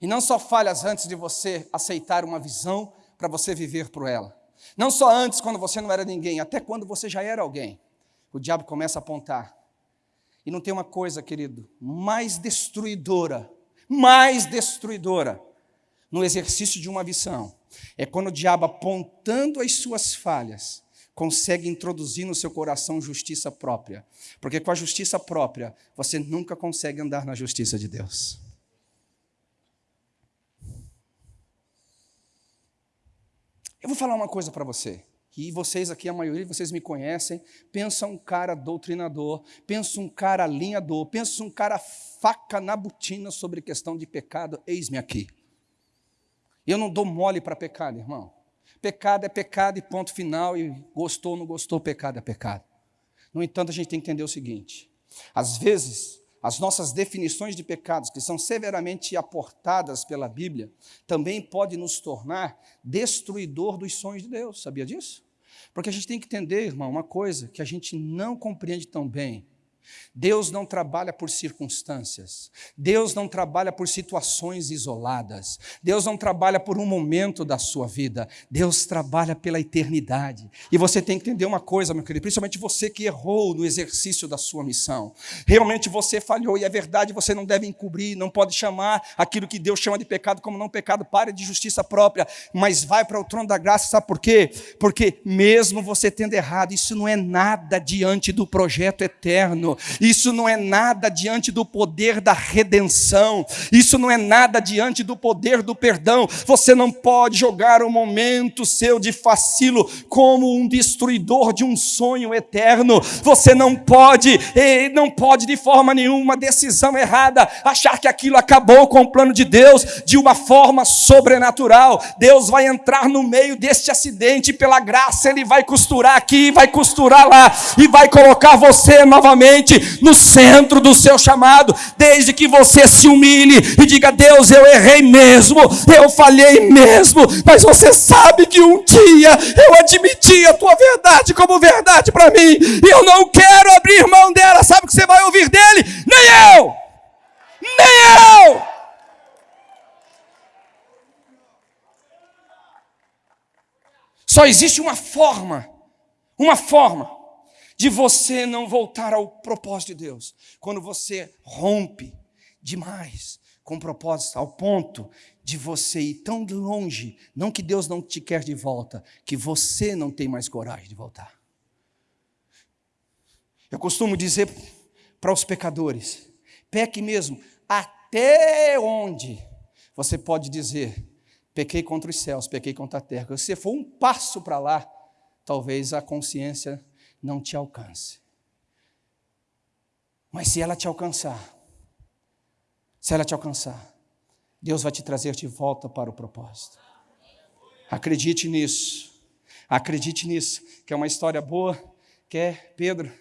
E não só falhas antes de você aceitar uma visão para você viver por ela. Não só antes, quando você não era ninguém, até quando você já era alguém. O diabo começa a apontar. E não tem uma coisa, querido, mais destruidora, mais destruidora no exercício de uma visão. É quando o diabo apontando as suas falhas, consegue introduzir no seu coração justiça própria. Porque com a justiça própria, você nunca consegue andar na justiça de Deus. Eu vou falar uma coisa para você. E vocês aqui, a maioria de vocês me conhecem, pensa um cara doutrinador, pensa um cara alinhador, pensa um cara faca na botina sobre questão de pecado, eis-me aqui. Eu não dou mole para pecado, irmão. Pecado é pecado e ponto final, e gostou ou não gostou, pecado é pecado. No entanto, a gente tem que entender o seguinte: às vezes, as nossas definições de pecados, que são severamente aportadas pela Bíblia, também podem nos tornar destruidor dos sonhos de Deus. Sabia disso? Porque a gente tem que entender, irmão, uma coisa que a gente não compreende tão bem. Deus não trabalha por circunstâncias, Deus não trabalha por situações isoladas, Deus não trabalha por um momento da sua vida, Deus trabalha pela eternidade. E você tem que entender uma coisa, meu querido, principalmente você que errou no exercício da sua missão. Realmente você falhou e é verdade, você não deve encobrir, não pode chamar aquilo que Deus chama de pecado como não pecado, pare de justiça própria, mas vai para o trono da graça, sabe por quê? Porque mesmo você tendo errado, isso não é nada diante do projeto eterno isso não é nada diante do poder da redenção, isso não é nada diante do poder do perdão. Você não pode jogar o momento seu de facilo como um destruidor de um sonho eterno. Você não pode, não pode de forma nenhuma decisão errada achar que aquilo acabou com o plano de Deus de uma forma sobrenatural. Deus vai entrar no meio deste acidente pela graça, ele vai costurar aqui, vai costurar lá e vai colocar você novamente no centro do seu chamado, desde que você se humilhe e diga: Deus, eu errei mesmo, eu falhei mesmo, mas você sabe que um dia eu admiti a tua verdade como verdade para mim, e eu não quero abrir mão dela. Sabe o que você vai ouvir dele? Nem eu, nem eu. Só existe uma forma, uma forma de você não voltar ao propósito de Deus. Quando você rompe demais com propósito, ao ponto de você ir tão longe, não que Deus não te quer de volta, que você não tem mais coragem de voltar. Eu costumo dizer para os pecadores: peque mesmo, até onde você pode dizer, pequei contra os céus, pequei contra a terra. Se for um passo para lá, talvez a consciência não te alcance. Mas se ela te alcançar, se ela te alcançar, Deus vai te trazer de volta para o propósito. Acredite nisso. Acredite nisso, que é uma história boa, que é Pedro.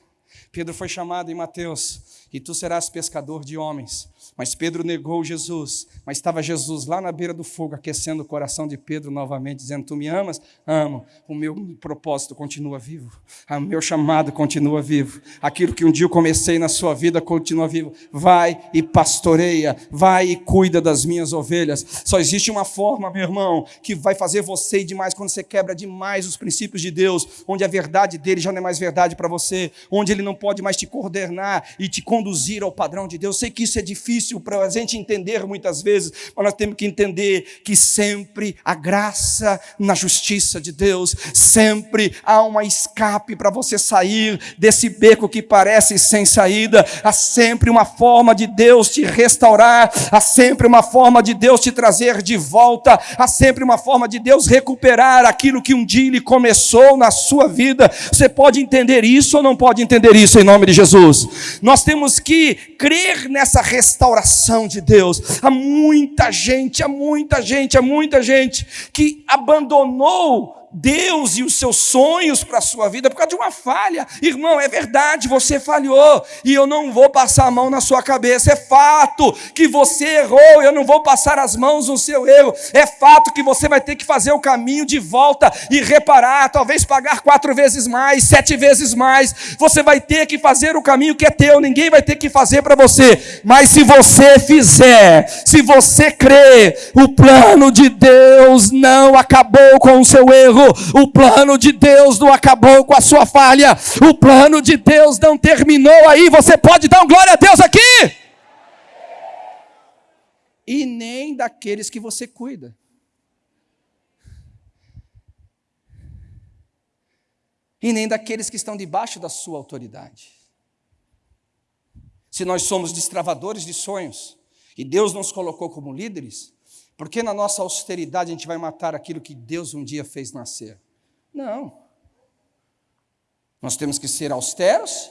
Pedro foi chamado em Mateus, e tu serás pescador de homens. Mas Pedro negou Jesus, mas estava Jesus lá na beira do fogo, aquecendo o coração de Pedro novamente, dizendo: Tu me amas? Amo. O meu propósito continua vivo, o meu chamado continua vivo. Aquilo que um dia eu comecei na sua vida continua vivo. Vai e pastoreia, vai e cuida das minhas ovelhas. Só existe uma forma, meu irmão, que vai fazer você ir demais quando você quebra demais os princípios de Deus, onde a verdade dele já não é mais verdade para você, onde ele não pode mais te coordenar e te conduzir ao padrão de Deus. Sei que isso é difícil difícil para a gente entender muitas vezes, mas nós temos que entender que sempre a graça na justiça de Deus, sempre há uma escape para você sair desse beco que parece sem saída, há sempre uma forma de Deus te restaurar, há sempre uma forma de Deus te trazer de volta, há sempre uma forma de Deus recuperar aquilo que um dia ele começou na sua vida. Você pode entender isso ou não pode entender isso em nome de Jesus? Nós temos que crer nessa restauração restauração de Deus. Há muita gente, há muita gente, há muita gente que abandonou Deus e os seus sonhos para a sua vida por causa de uma falha. Irmão, é verdade, você falhou e eu não vou passar a mão na sua cabeça. É fato que você errou, eu não vou passar as mãos no seu erro. É fato que você vai ter que fazer o caminho de volta e reparar, talvez pagar quatro vezes mais, sete vezes mais. Você vai ter que fazer o caminho que é teu, ninguém vai ter que fazer para você. Mas se você fizer, se você crer, o plano de Deus não acabou com o seu erro erro. O plano de Deus não acabou com a sua falha. O plano de Deus não terminou aí. Você pode dar um glória a Deus aqui? E nem daqueles que você cuida. E nem daqueles que estão debaixo da sua autoridade. Se nós somos destravadores de sonhos e Deus nos colocou como líderes, porque na nossa austeridade a gente vai matar aquilo que Deus um dia fez nascer? Não. Nós temos que ser austeros,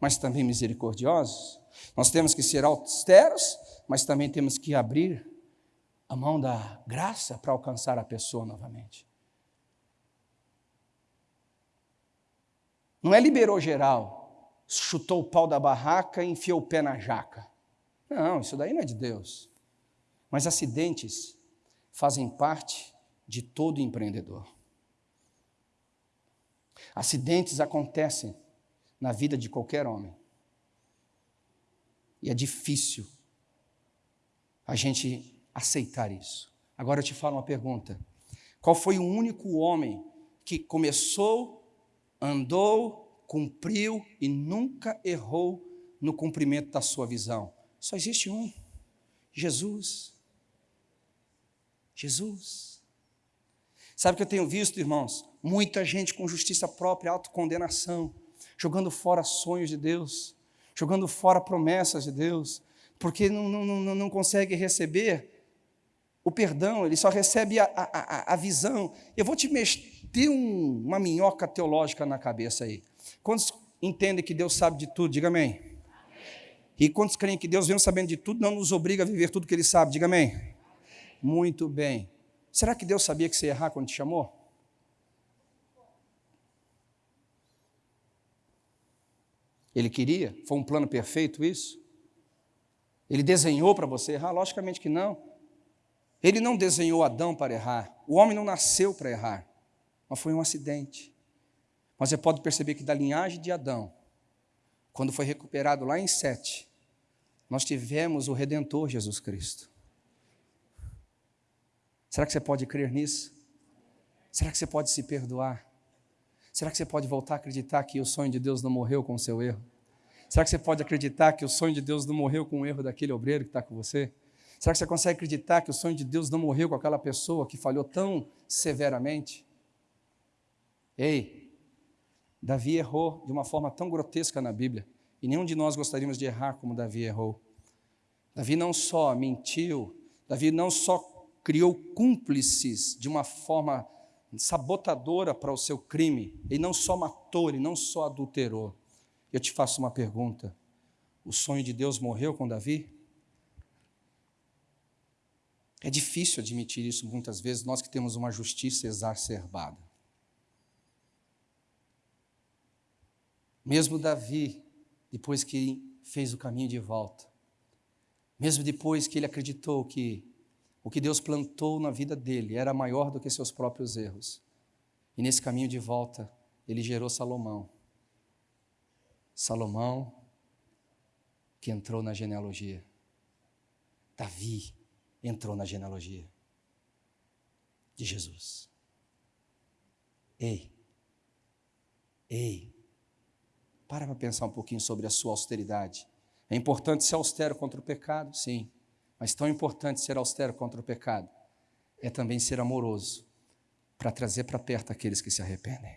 mas também misericordiosos. Nós temos que ser austeros, mas também temos que abrir a mão da graça para alcançar a pessoa novamente. Não é liberou geral, chutou o pau da barraca e enfiou o pé na jaca. Não, isso daí não é de Deus. Mas acidentes fazem parte de todo empreendedor. Acidentes acontecem na vida de qualquer homem. E é difícil a gente aceitar isso. Agora eu te falo uma pergunta: qual foi o único homem que começou, andou, cumpriu e nunca errou no cumprimento da sua visão? Só existe um: Jesus. Jesus. Sabe o que eu tenho visto, irmãos? Muita gente com justiça própria, autocondenação, jogando fora sonhos de Deus, jogando fora promessas de Deus, porque não, não, não, não consegue receber o perdão, ele só recebe a, a, a visão. Eu vou te meter um, uma minhoca teológica na cabeça aí. Quantos entendem que Deus sabe de tudo? Diga amém. amém. E quantos creem que Deus, vem sabendo de tudo, não nos obriga a viver tudo que Ele sabe? Diga amém. Muito bem. Será que Deus sabia que você ia errar quando te chamou? Ele queria? Foi um plano perfeito isso? Ele desenhou para você errar? Logicamente que não. Ele não desenhou Adão para errar. O homem não nasceu para errar. Mas foi um acidente. Mas você pode perceber que da linhagem de Adão, quando foi recuperado lá em Sete, nós tivemos o Redentor Jesus Cristo. Será que você pode crer nisso? Será que você pode se perdoar? Será que você pode voltar a acreditar que o sonho de Deus não morreu com o seu erro? Será que você pode acreditar que o sonho de Deus não morreu com o erro daquele obreiro que está com você? Será que você consegue acreditar que o sonho de Deus não morreu com aquela pessoa que falhou tão severamente? Ei, Davi errou de uma forma tão grotesca na Bíblia, e nenhum de nós gostaríamos de errar como Davi errou. Davi não só mentiu, Davi não só criou cúmplices de uma forma sabotadora para o seu crime, ele não só matou, ele não só adulterou. Eu te faço uma pergunta: o sonho de Deus morreu com Davi? É difícil admitir isso muitas vezes, nós que temos uma justiça exacerbada. Mesmo Davi, depois que fez o caminho de volta, mesmo depois que ele acreditou que o que Deus plantou na vida dele era maior do que seus próprios erros, e nesse caminho de volta, ele gerou Salomão. Salomão, que entrou na genealogia. Davi entrou na genealogia de Jesus. Ei, ei, para para pensar um pouquinho sobre a sua austeridade. É importante ser austero contra o pecado? Sim. Mas tão importante ser austero contra o pecado é também ser amoroso para trazer para perto aqueles que se arrependem.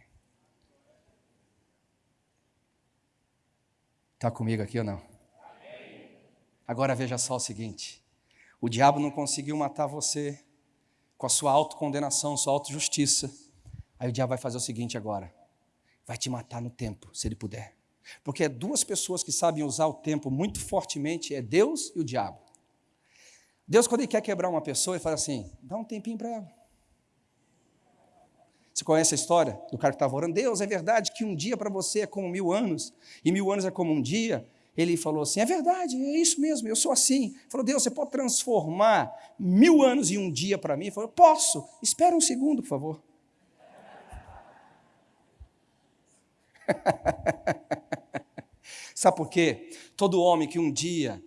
Está comigo aqui ou não? Agora veja só o seguinte: o diabo não conseguiu matar você com a sua autocondenação, sua autojustiça. Aí o diabo vai fazer o seguinte agora: vai te matar no tempo, se ele puder. Porque é duas pessoas que sabem usar o tempo muito fortemente, é Deus e o diabo. Deus, quando ele quer quebrar uma pessoa, ele fala assim: dá um tempinho para ela. Você conhece a história do cara que estava orando? Deus, é verdade que um dia para você é como mil anos, e mil anos é como um dia. Ele falou assim: é verdade, é isso mesmo, eu sou assim. Ele falou, Deus, você pode transformar mil anos em um dia para mim? Ele falou, posso, espera um segundo, por favor. Sabe por quê? Todo homem que um dia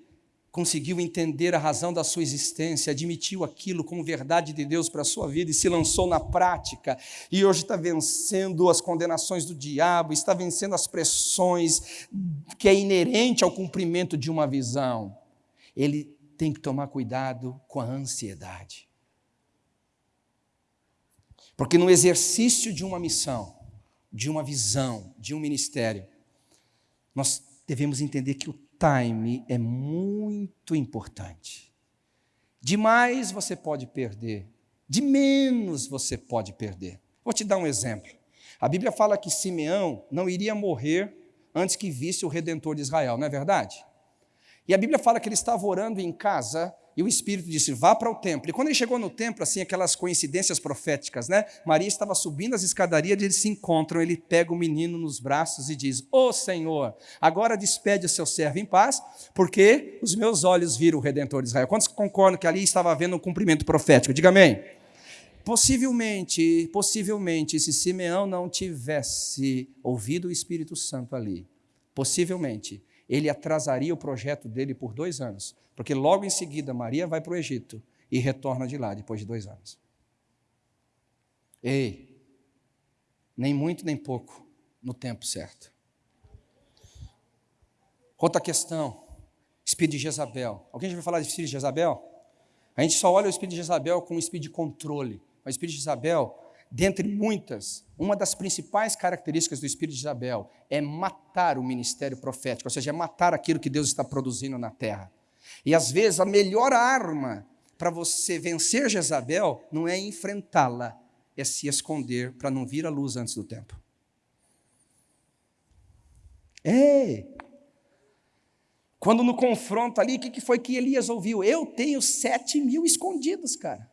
conseguiu entender a razão da sua existência, admitiu aquilo como verdade de Deus para a sua vida e se lançou na prática, e hoje está vencendo as condenações do diabo, está vencendo as pressões que é inerente ao cumprimento de uma visão. Ele tem que tomar cuidado com a ansiedade. Porque no exercício de uma missão, de uma visão, de um ministério, nós devemos entender que o time é muito importante. De mais você pode perder, de menos você pode perder. Vou te dar um exemplo. A Bíblia fala que Simeão não iria morrer antes que visse o redentor de Israel, não é verdade? E a Bíblia fala que ele estava orando em casa e o Espírito disse: vá para o templo. E quando ele chegou no templo, assim, aquelas coincidências proféticas, né? Maria estava subindo as escadarias eles se encontram. Ele pega o menino nos braços e diz: Ô oh, Senhor, agora despede o seu servo em paz, porque os meus olhos viram o redentor de Israel. Quantos concordam que ali estava havendo um cumprimento profético? Diga amém. Possivelmente, possivelmente, se Simeão não tivesse ouvido o Espírito Santo ali, possivelmente, ele atrasaria o projeto dele por dois anos, porque logo em seguida Maria vai para o Egito e retorna de lá depois de dois anos. Ei, nem muito nem pouco, no tempo certo. Outra questão, espírito de Jezabel. Alguém já ouviu falar de espírito de Jezabel? A gente só olha o espírito de Jezabel como um espírito de controle. Mas o espírito de Jezabel dentre muitas, uma das principais características do espírito de Isabel é matar o ministério profético, ou seja, é matar aquilo que Deus está produzindo na terra. E às vezes a melhor arma para você vencer Jezabel não é enfrentá-la, é se esconder para não vir à luz antes do tempo. Ei! Quando no confronto ali, o que foi que Elias ouviu? Eu tenho sete mil escondidos, cara.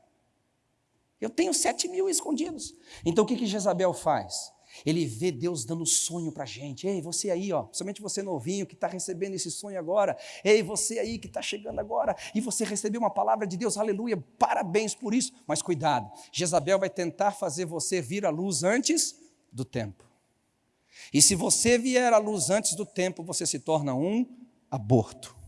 Eu tenho sete mil escondidos. Então o que, que Jezabel faz? Ele vê Deus dando sonho para a gente. Ei, você aí, ó, somente você novinho que está recebendo esse sonho agora. Ei, você aí que está chegando agora e você recebeu uma palavra de Deus, aleluia, parabéns por isso. Mas cuidado, Jezabel vai tentar fazer você vir à luz antes do tempo. E se você vier à luz antes do tempo, você se torna um aborto.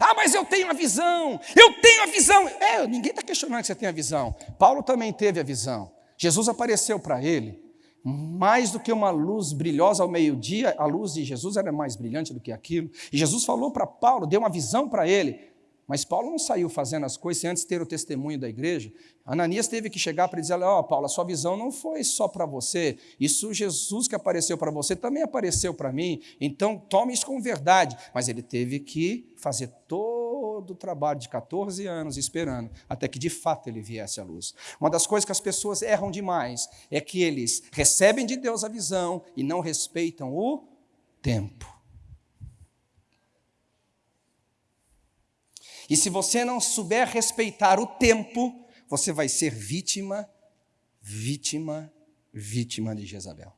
Ah, mas eu tenho a visão, eu tenho a visão. É, ninguém está questionando que você tem a visão. Paulo também teve a visão. Jesus apareceu para ele, mais do que uma luz brilhosa ao meio-dia, a luz de Jesus era mais brilhante do que aquilo. E Jesus falou para Paulo, deu uma visão para ele. Mas Paulo não saiu fazendo as coisas sem antes ter o testemunho da igreja. Ananias teve que chegar para dizer: Ó, oh, Paulo, a sua visão não foi só para você. Isso, Jesus que apareceu para você, também apareceu para mim. Então, tome isso com verdade. Mas ele teve que fazer todo o trabalho de 14 anos esperando, até que de fato ele viesse à luz. Uma das coisas que as pessoas erram demais é que eles recebem de Deus a visão e não respeitam o tempo. E se você não souber respeitar o tempo, você vai ser vítima, vítima, vítima de Jezabel.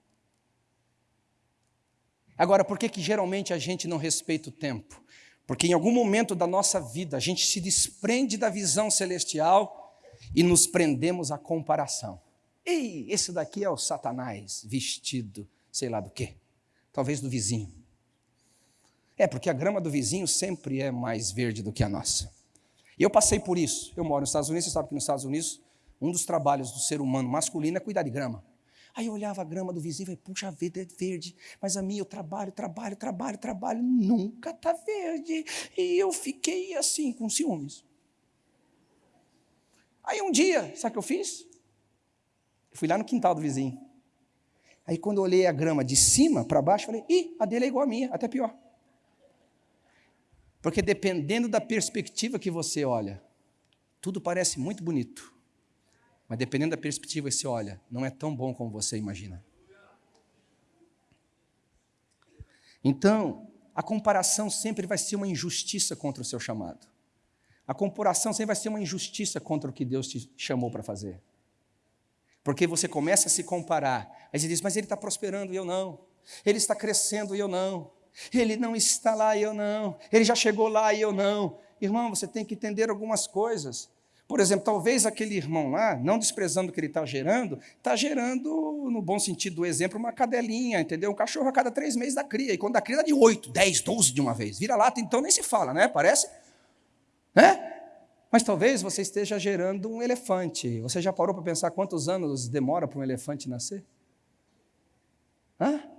Agora, por que, que geralmente a gente não respeita o tempo? Porque em algum momento da nossa vida a gente se desprende da visão celestial e nos prendemos à comparação. Ei, esse daqui é o Satanás vestido, sei lá do quê, talvez do vizinho. É, porque a grama do vizinho sempre é mais verde do que a nossa. E eu passei por isso. Eu moro nos Estados Unidos, você sabe que nos Estados Unidos, um dos trabalhos do ser humano masculino é cuidar de grama. Aí eu olhava a grama do vizinho e falei, puxa vida, é verde. Mas a minha, eu trabalho, trabalho, trabalho, trabalho, nunca está verde. E eu fiquei assim, com ciúmes. Aí um dia, sabe o que eu fiz? Eu fui lá no quintal do vizinho. Aí quando eu olhei a grama de cima para baixo, falei, ih, a dele é igual a minha, até pior. Porque dependendo da perspectiva que você olha, tudo parece muito bonito. Mas dependendo da perspectiva que você olha, não é tão bom como você imagina. Então, a comparação sempre vai ser uma injustiça contra o seu chamado. A comparação sempre vai ser uma injustiça contra o que Deus te chamou para fazer. Porque você começa a se comparar. Aí você diz, mas ele está prosperando e eu não. Ele está crescendo e eu não. Ele não está lá e eu não. Ele já chegou lá e eu não. Irmão, você tem que entender algumas coisas. Por exemplo, talvez aquele irmão lá, não desprezando o que ele está gerando, está gerando, no bom sentido do exemplo, uma cadelinha, entendeu? Um cachorro a cada três meses da cria. E quando a cria dá de oito, dez, doze de uma vez. Vira lata, então nem se fala, né? Parece? Né? Mas talvez você esteja gerando um elefante. Você já parou para pensar quantos anos demora para um elefante nascer? Hã?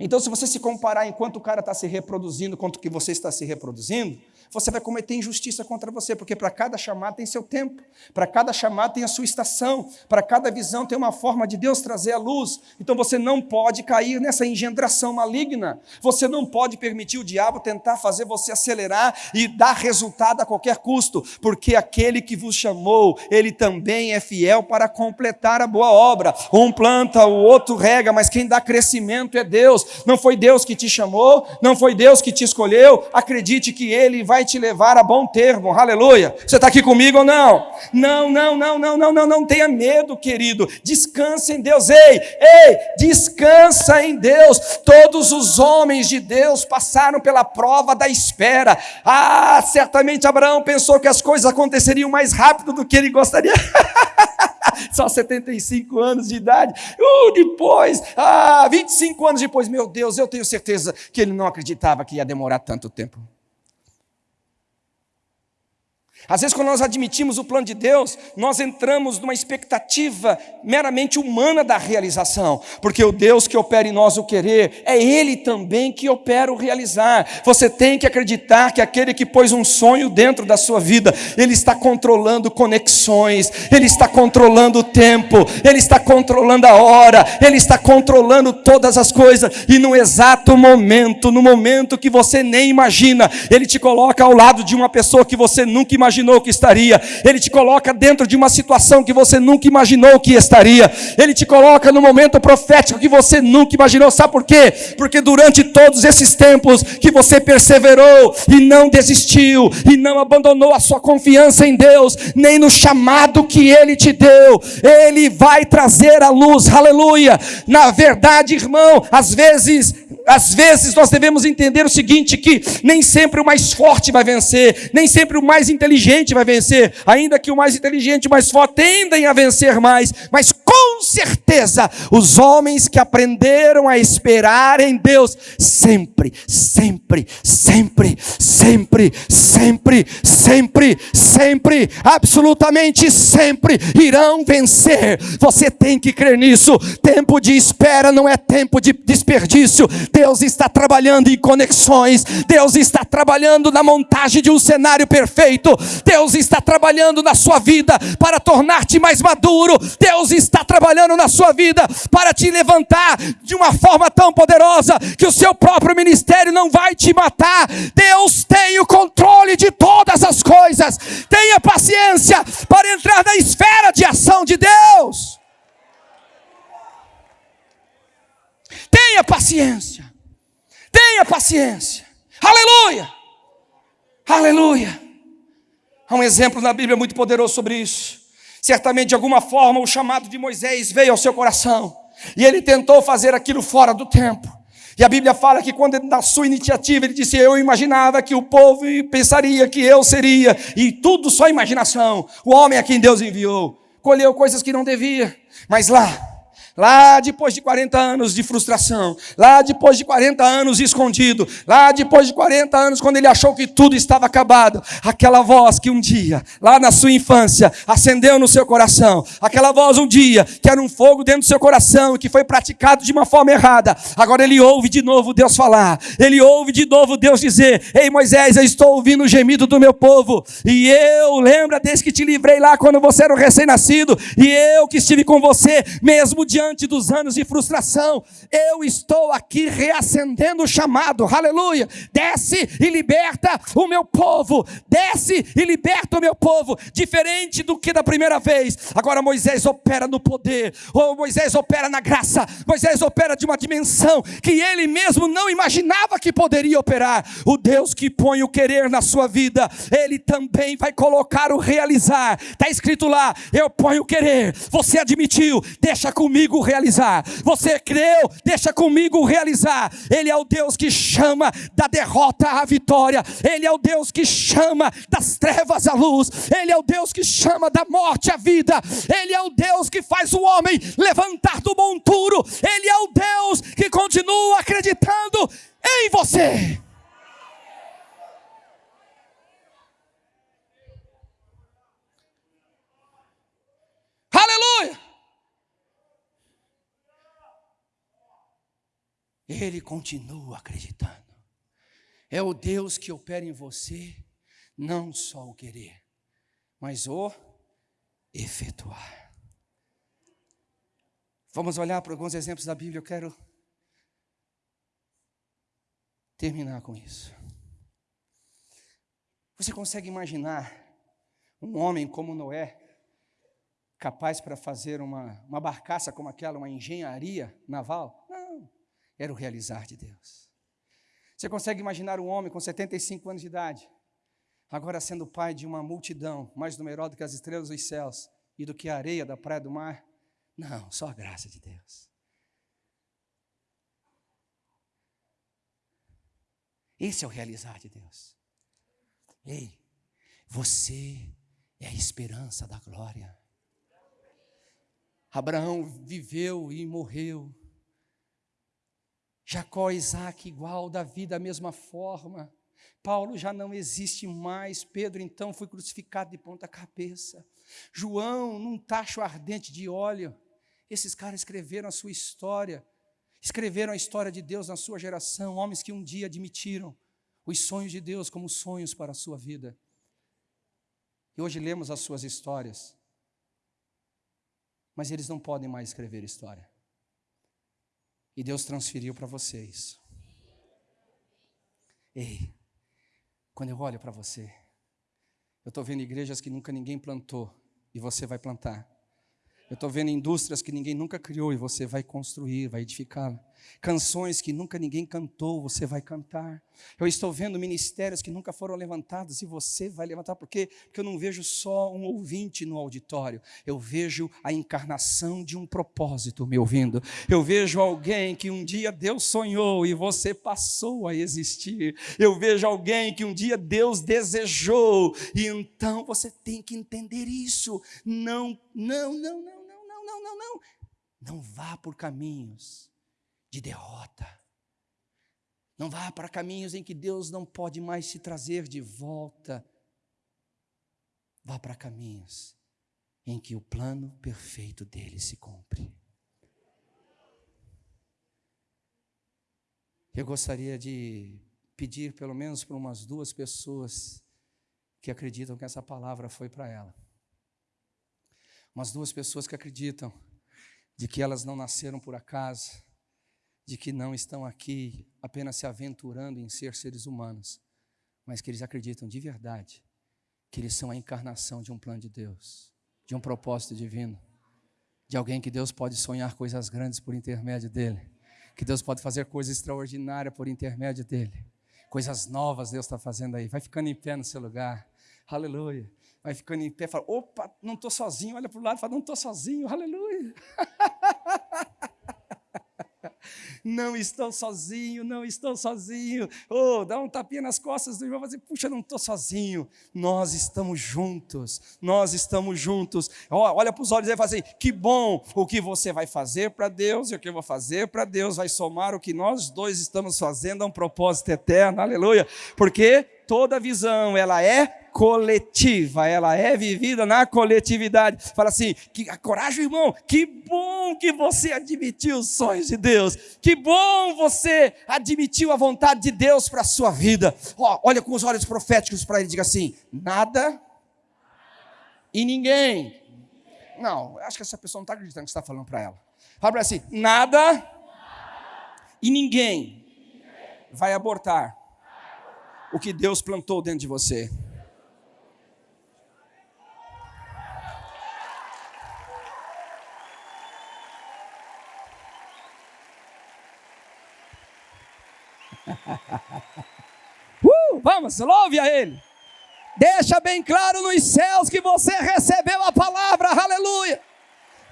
Então, se você se comparar enquanto o cara está se reproduzindo, quanto que você está se reproduzindo, você vai cometer injustiça contra você, porque para cada chamado tem seu tempo, para cada chamado tem a sua estação, para cada visão tem uma forma de Deus trazer a luz. Então você não pode cair nessa engendração maligna, você não pode permitir o diabo tentar fazer você acelerar e dar resultado a qualquer custo, porque aquele que vos chamou, ele também é fiel para completar a boa obra. Um planta, o outro rega, mas quem dá crescimento é Deus. Não foi Deus que te chamou, não foi Deus que te escolheu. Acredite que ele vai vai te levar a bom termo, aleluia. Você está aqui comigo ou não? Não, não, não, não, não, não, não tenha medo, querido. Descansa em Deus, ei, ei, descansa em Deus. Todos os homens de Deus passaram pela prova da espera. Ah, certamente Abraão pensou que as coisas aconteceriam mais rápido do que ele gostaria. Só 75 anos de idade. Uh, depois, ah, 25 anos depois, meu Deus, eu tenho certeza que ele não acreditava que ia demorar tanto tempo. Às vezes, quando nós admitimos o plano de Deus, nós entramos numa expectativa meramente humana da realização, porque o Deus que opera em nós o querer, é Ele também que opera o realizar. Você tem que acreditar que aquele que pôs um sonho dentro da sua vida, Ele está controlando conexões, Ele está controlando o tempo, Ele está controlando a hora, Ele está controlando todas as coisas, e no exato momento, no momento que você nem imagina, Ele te coloca ao lado de uma pessoa que você nunca imaginou imaginou que estaria. Ele te coloca dentro de uma situação que você nunca imaginou que estaria. Ele te coloca no momento profético que você nunca imaginou. Sabe por quê? Porque durante todos esses tempos que você perseverou e não desistiu e não abandonou a sua confiança em Deus, nem no chamado que ele te deu, ele vai trazer a luz. Aleluia. Na verdade, irmão, às vezes às vezes nós devemos entender o seguinte: que nem sempre o mais forte vai vencer, nem sempre o mais inteligente vai vencer, ainda que o mais inteligente e o mais forte tendem a vencer mais, mas com certeza, os homens que aprenderam a esperar em Deus, sempre, sempre, sempre, sempre, sempre, sempre, sempre, absolutamente sempre irão vencer. Você tem que crer nisso. Tempo de espera não é tempo de desperdício. Deus está trabalhando em conexões, Deus está trabalhando na montagem de um cenário perfeito, Deus está trabalhando na sua vida para tornar-te mais maduro, Deus está trabalhando na sua vida para te levantar de uma forma tão poderosa que o seu próprio ministério não vai te matar. Deus tem o controle de todas as coisas. Tenha paciência para entrar na esfera de ação de Deus. Tenha paciência. Tenha paciência. Aleluia. Aleluia. Há um exemplo na Bíblia muito poderoso sobre isso. Certamente, de alguma forma, o chamado de Moisés veio ao seu coração. E ele tentou fazer aquilo fora do tempo. E a Bíblia fala que quando na sua iniciativa ele disse: Eu imaginava que o povo pensaria que eu seria, e tudo só imaginação. O homem a quem Deus enviou colheu coisas que não devia, mas lá Lá depois de 40 anos de frustração, lá depois de 40 anos escondido, lá depois de 40 anos, quando ele achou que tudo estava acabado, aquela voz que um dia, lá na sua infância, acendeu no seu coração, aquela voz um dia, que era um fogo dentro do seu coração, que foi praticado de uma forma errada, agora ele ouve de novo Deus falar, ele ouve de novo Deus dizer: Ei Moisés, eu estou ouvindo o gemido do meu povo, e eu, lembra desde que te livrei lá quando você era um recém-nascido, e eu que estive com você, mesmo diante diante dos anos de frustração, eu estou aqui reacendendo o chamado, aleluia. Desce e liberta o meu povo, desce e liberta o meu povo, diferente do que da primeira vez. Agora Moisés opera no poder, ou Moisés opera na graça, Moisés opera de uma dimensão que ele mesmo não imaginava que poderia operar. O Deus que põe o querer na sua vida, ele também vai colocar o realizar. Está escrito lá: eu ponho o querer, você admitiu, deixa comigo realizar. Você creu, deixa comigo realizar. Ele é o Deus que chama da derrota à vitória. Ele é o Deus que chama das trevas à luz. Ele é o Deus que chama da morte à vida. Ele é o Deus que faz o homem levantar do monturo. Ele é o Deus que continua acreditando em você. Aleluia! Ele continua acreditando. É o Deus que opera em você, não só o querer, mas o efetuar. Vamos olhar para alguns exemplos da Bíblia. Eu quero terminar com isso. Você consegue imaginar um homem como Noé, capaz para fazer uma, uma barcaça como aquela, uma engenharia naval? Era o realizar de Deus. Você consegue imaginar um homem com 75 anos de idade, agora sendo pai de uma multidão mais numerosa do que as estrelas dos céus e do que a areia da praia do mar? Não, só a graça de Deus. Esse é o realizar de Deus. Ei, você é a esperança da glória. Abraão viveu e morreu Jacó e Isaac igual, Davi da mesma forma. Paulo já não existe mais, Pedro então foi crucificado de ponta cabeça. João num tacho ardente de óleo. Esses caras escreveram a sua história, escreveram a história de Deus na sua geração, homens que um dia admitiram os sonhos de Deus como sonhos para a sua vida. E hoje lemos as suas histórias, mas eles não podem mais escrever história. E Deus transferiu para vocês. Ei, quando eu olho para você, eu estou vendo igrejas que nunca ninguém plantou e você vai plantar. Eu estou vendo indústrias que ninguém nunca criou e você vai construir, vai edificar. Canções que nunca ninguém cantou, você vai cantar. Eu estou vendo ministérios que nunca foram levantados e você vai levantar. Por quê? Porque eu não vejo só um ouvinte no auditório. Eu vejo a encarnação de um propósito me ouvindo. Eu vejo alguém que um dia Deus sonhou e você passou a existir. Eu vejo alguém que um dia Deus desejou e então você tem que entender isso. Não, não, não, não não, não, não. Não vá por caminhos de derrota. Não vá para caminhos em que Deus não pode mais se trazer de volta. Vá para caminhos em que o plano perfeito dele se cumpre. Eu gostaria de pedir pelo menos para umas duas pessoas que acreditam que essa palavra foi para ela. Umas duas pessoas que acreditam de que elas não nasceram por acaso, de que não estão aqui apenas se aventurando em ser seres humanos, mas que eles acreditam de verdade que eles são a encarnação de um plano de Deus, de um propósito divino, de alguém que Deus pode sonhar coisas grandes por intermédio dele, que Deus pode fazer coisas extraordinárias por intermédio dele. Coisas novas Deus está fazendo aí. Vai ficando em pé no seu lugar. Aleluia. Vai ficando em pé, fala, opa, não estou sozinho. Olha para o lado e fala, não estou sozinho. Aleluia. não estou sozinho, não estou sozinho. Oh, dá um tapinha nas costas do irmão e dizer, puxa, não estou sozinho. Nós estamos juntos, nós estamos juntos. Olha para os olhos e vai fazer, que bom o que você vai fazer para Deus e o que eu vou fazer para Deus vai somar o que nós dois estamos fazendo a um propósito eterno. Aleluia. Porque toda visão, ela é coletiva, ela é vivida na coletividade. Fala assim: que coragem, irmão, que bom que você admitiu os sonhos de Deus, que bom você admitiu a vontade de Deus para a sua vida. Ó, olha com os olhos proféticos para ele, diga assim: nada e ninguém. Não, acho que essa pessoa não está acreditando que você está falando para ela. Fala assim: nada e ninguém vai abortar o que Deus plantou dentro de você. uh, vamos, louve a Ele. Deixa bem claro nos céus que você recebeu a palavra, aleluia.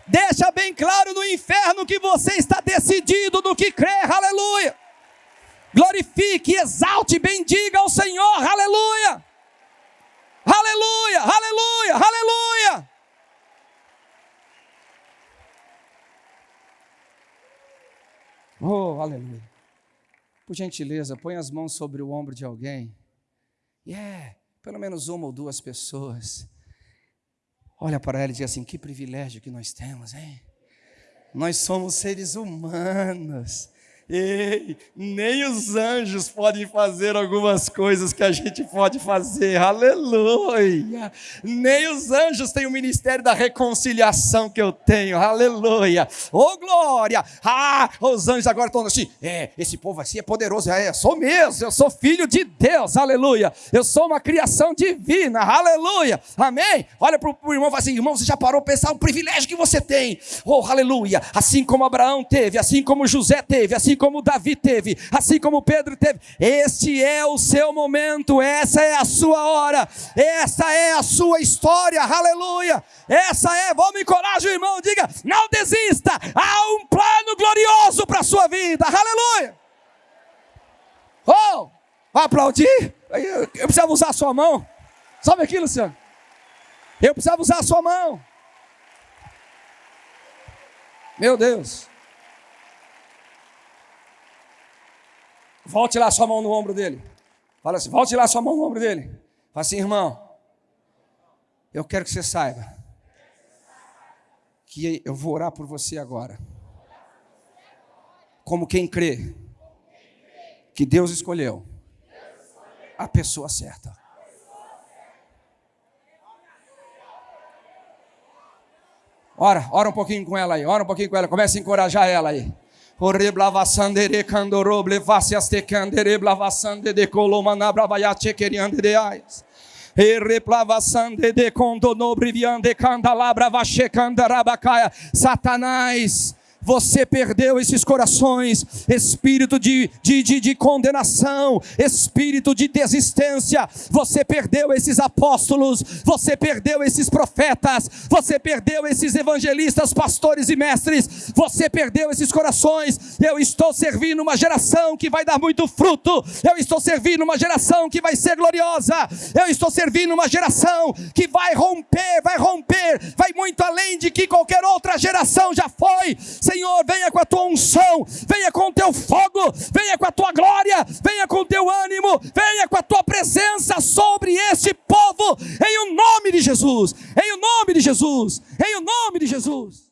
Deixa bem claro no inferno que você está decidido no que crê, aleluia. Glorifique, exalte, bendiga ao Senhor, aleluia. Aleluia, aleluia, aleluia. Oh, aleluia. Por gentileza, põe as mãos sobre o ombro de alguém. E yeah, é, pelo menos uma ou duas pessoas. Olha para ela e diz assim: que privilégio que nós temos, hein? Nós somos seres humanos. Ei, nem os anjos podem fazer algumas coisas que a gente pode fazer, aleluia. Nem os anjos têm o ministério da reconciliação que eu tenho, aleluia. Oh glória! Ah, os anjos agora estão assim, é, esse povo assim é poderoso, é, sou mesmo, eu sou filho de Deus, aleluia. Eu sou uma criação divina, aleluia. Amém? Olha para o irmão e fala assim, irmão, você já parou para pensar o privilégio que você tem? Oh, aleluia. Assim como Abraão teve, assim como José teve, assim como Davi teve, assim como Pedro teve. Este é o seu momento, essa é a sua hora, essa é a sua história, aleluia. Essa é, vamos encorajar o irmão, diga: não desista, há um plano glorioso para a sua vida, aleluia. Oh, aplaudir? Eu precisava usar a sua mão, sabe aqui, Luciano? Eu precisava usar a sua mão. Meu Deus. Volte lá sua mão no ombro dele. Fala assim, volte lá sua mão no ombro dele. Fala assim, irmão. Eu quero que você saiba que eu vou orar por você agora. Como quem crê que Deus escolheu a pessoa certa. Ora, ora um pouquinho com ela aí, ora um pouquinho com ela, comece a encorajar ela aí. Oreblavasandere candoroble vaciaste candere blavasande de colomana bravaiate queriande de ais. Ereplavasande de condonobriviande candalabra vache candarabacaya. Satanás Você perdeu esses corações, espírito de, de, de, de condenação, espírito de desistência. Você perdeu esses apóstolos, você perdeu esses profetas, você perdeu esses evangelistas, pastores e mestres, você perdeu esses corações. Eu estou servindo uma geração que vai dar muito fruto, eu estou servindo uma geração que vai ser gloriosa, eu estou servindo uma geração que vai romper, vai romper, vai muito além de que qualquer outra geração já foi. Senhor, venha com a tua unção, venha com o teu fogo, venha com a tua glória, venha com o teu ânimo, venha com a tua presença sobre este povo, em o nome de Jesus, em o nome de Jesus, em o nome de Jesus.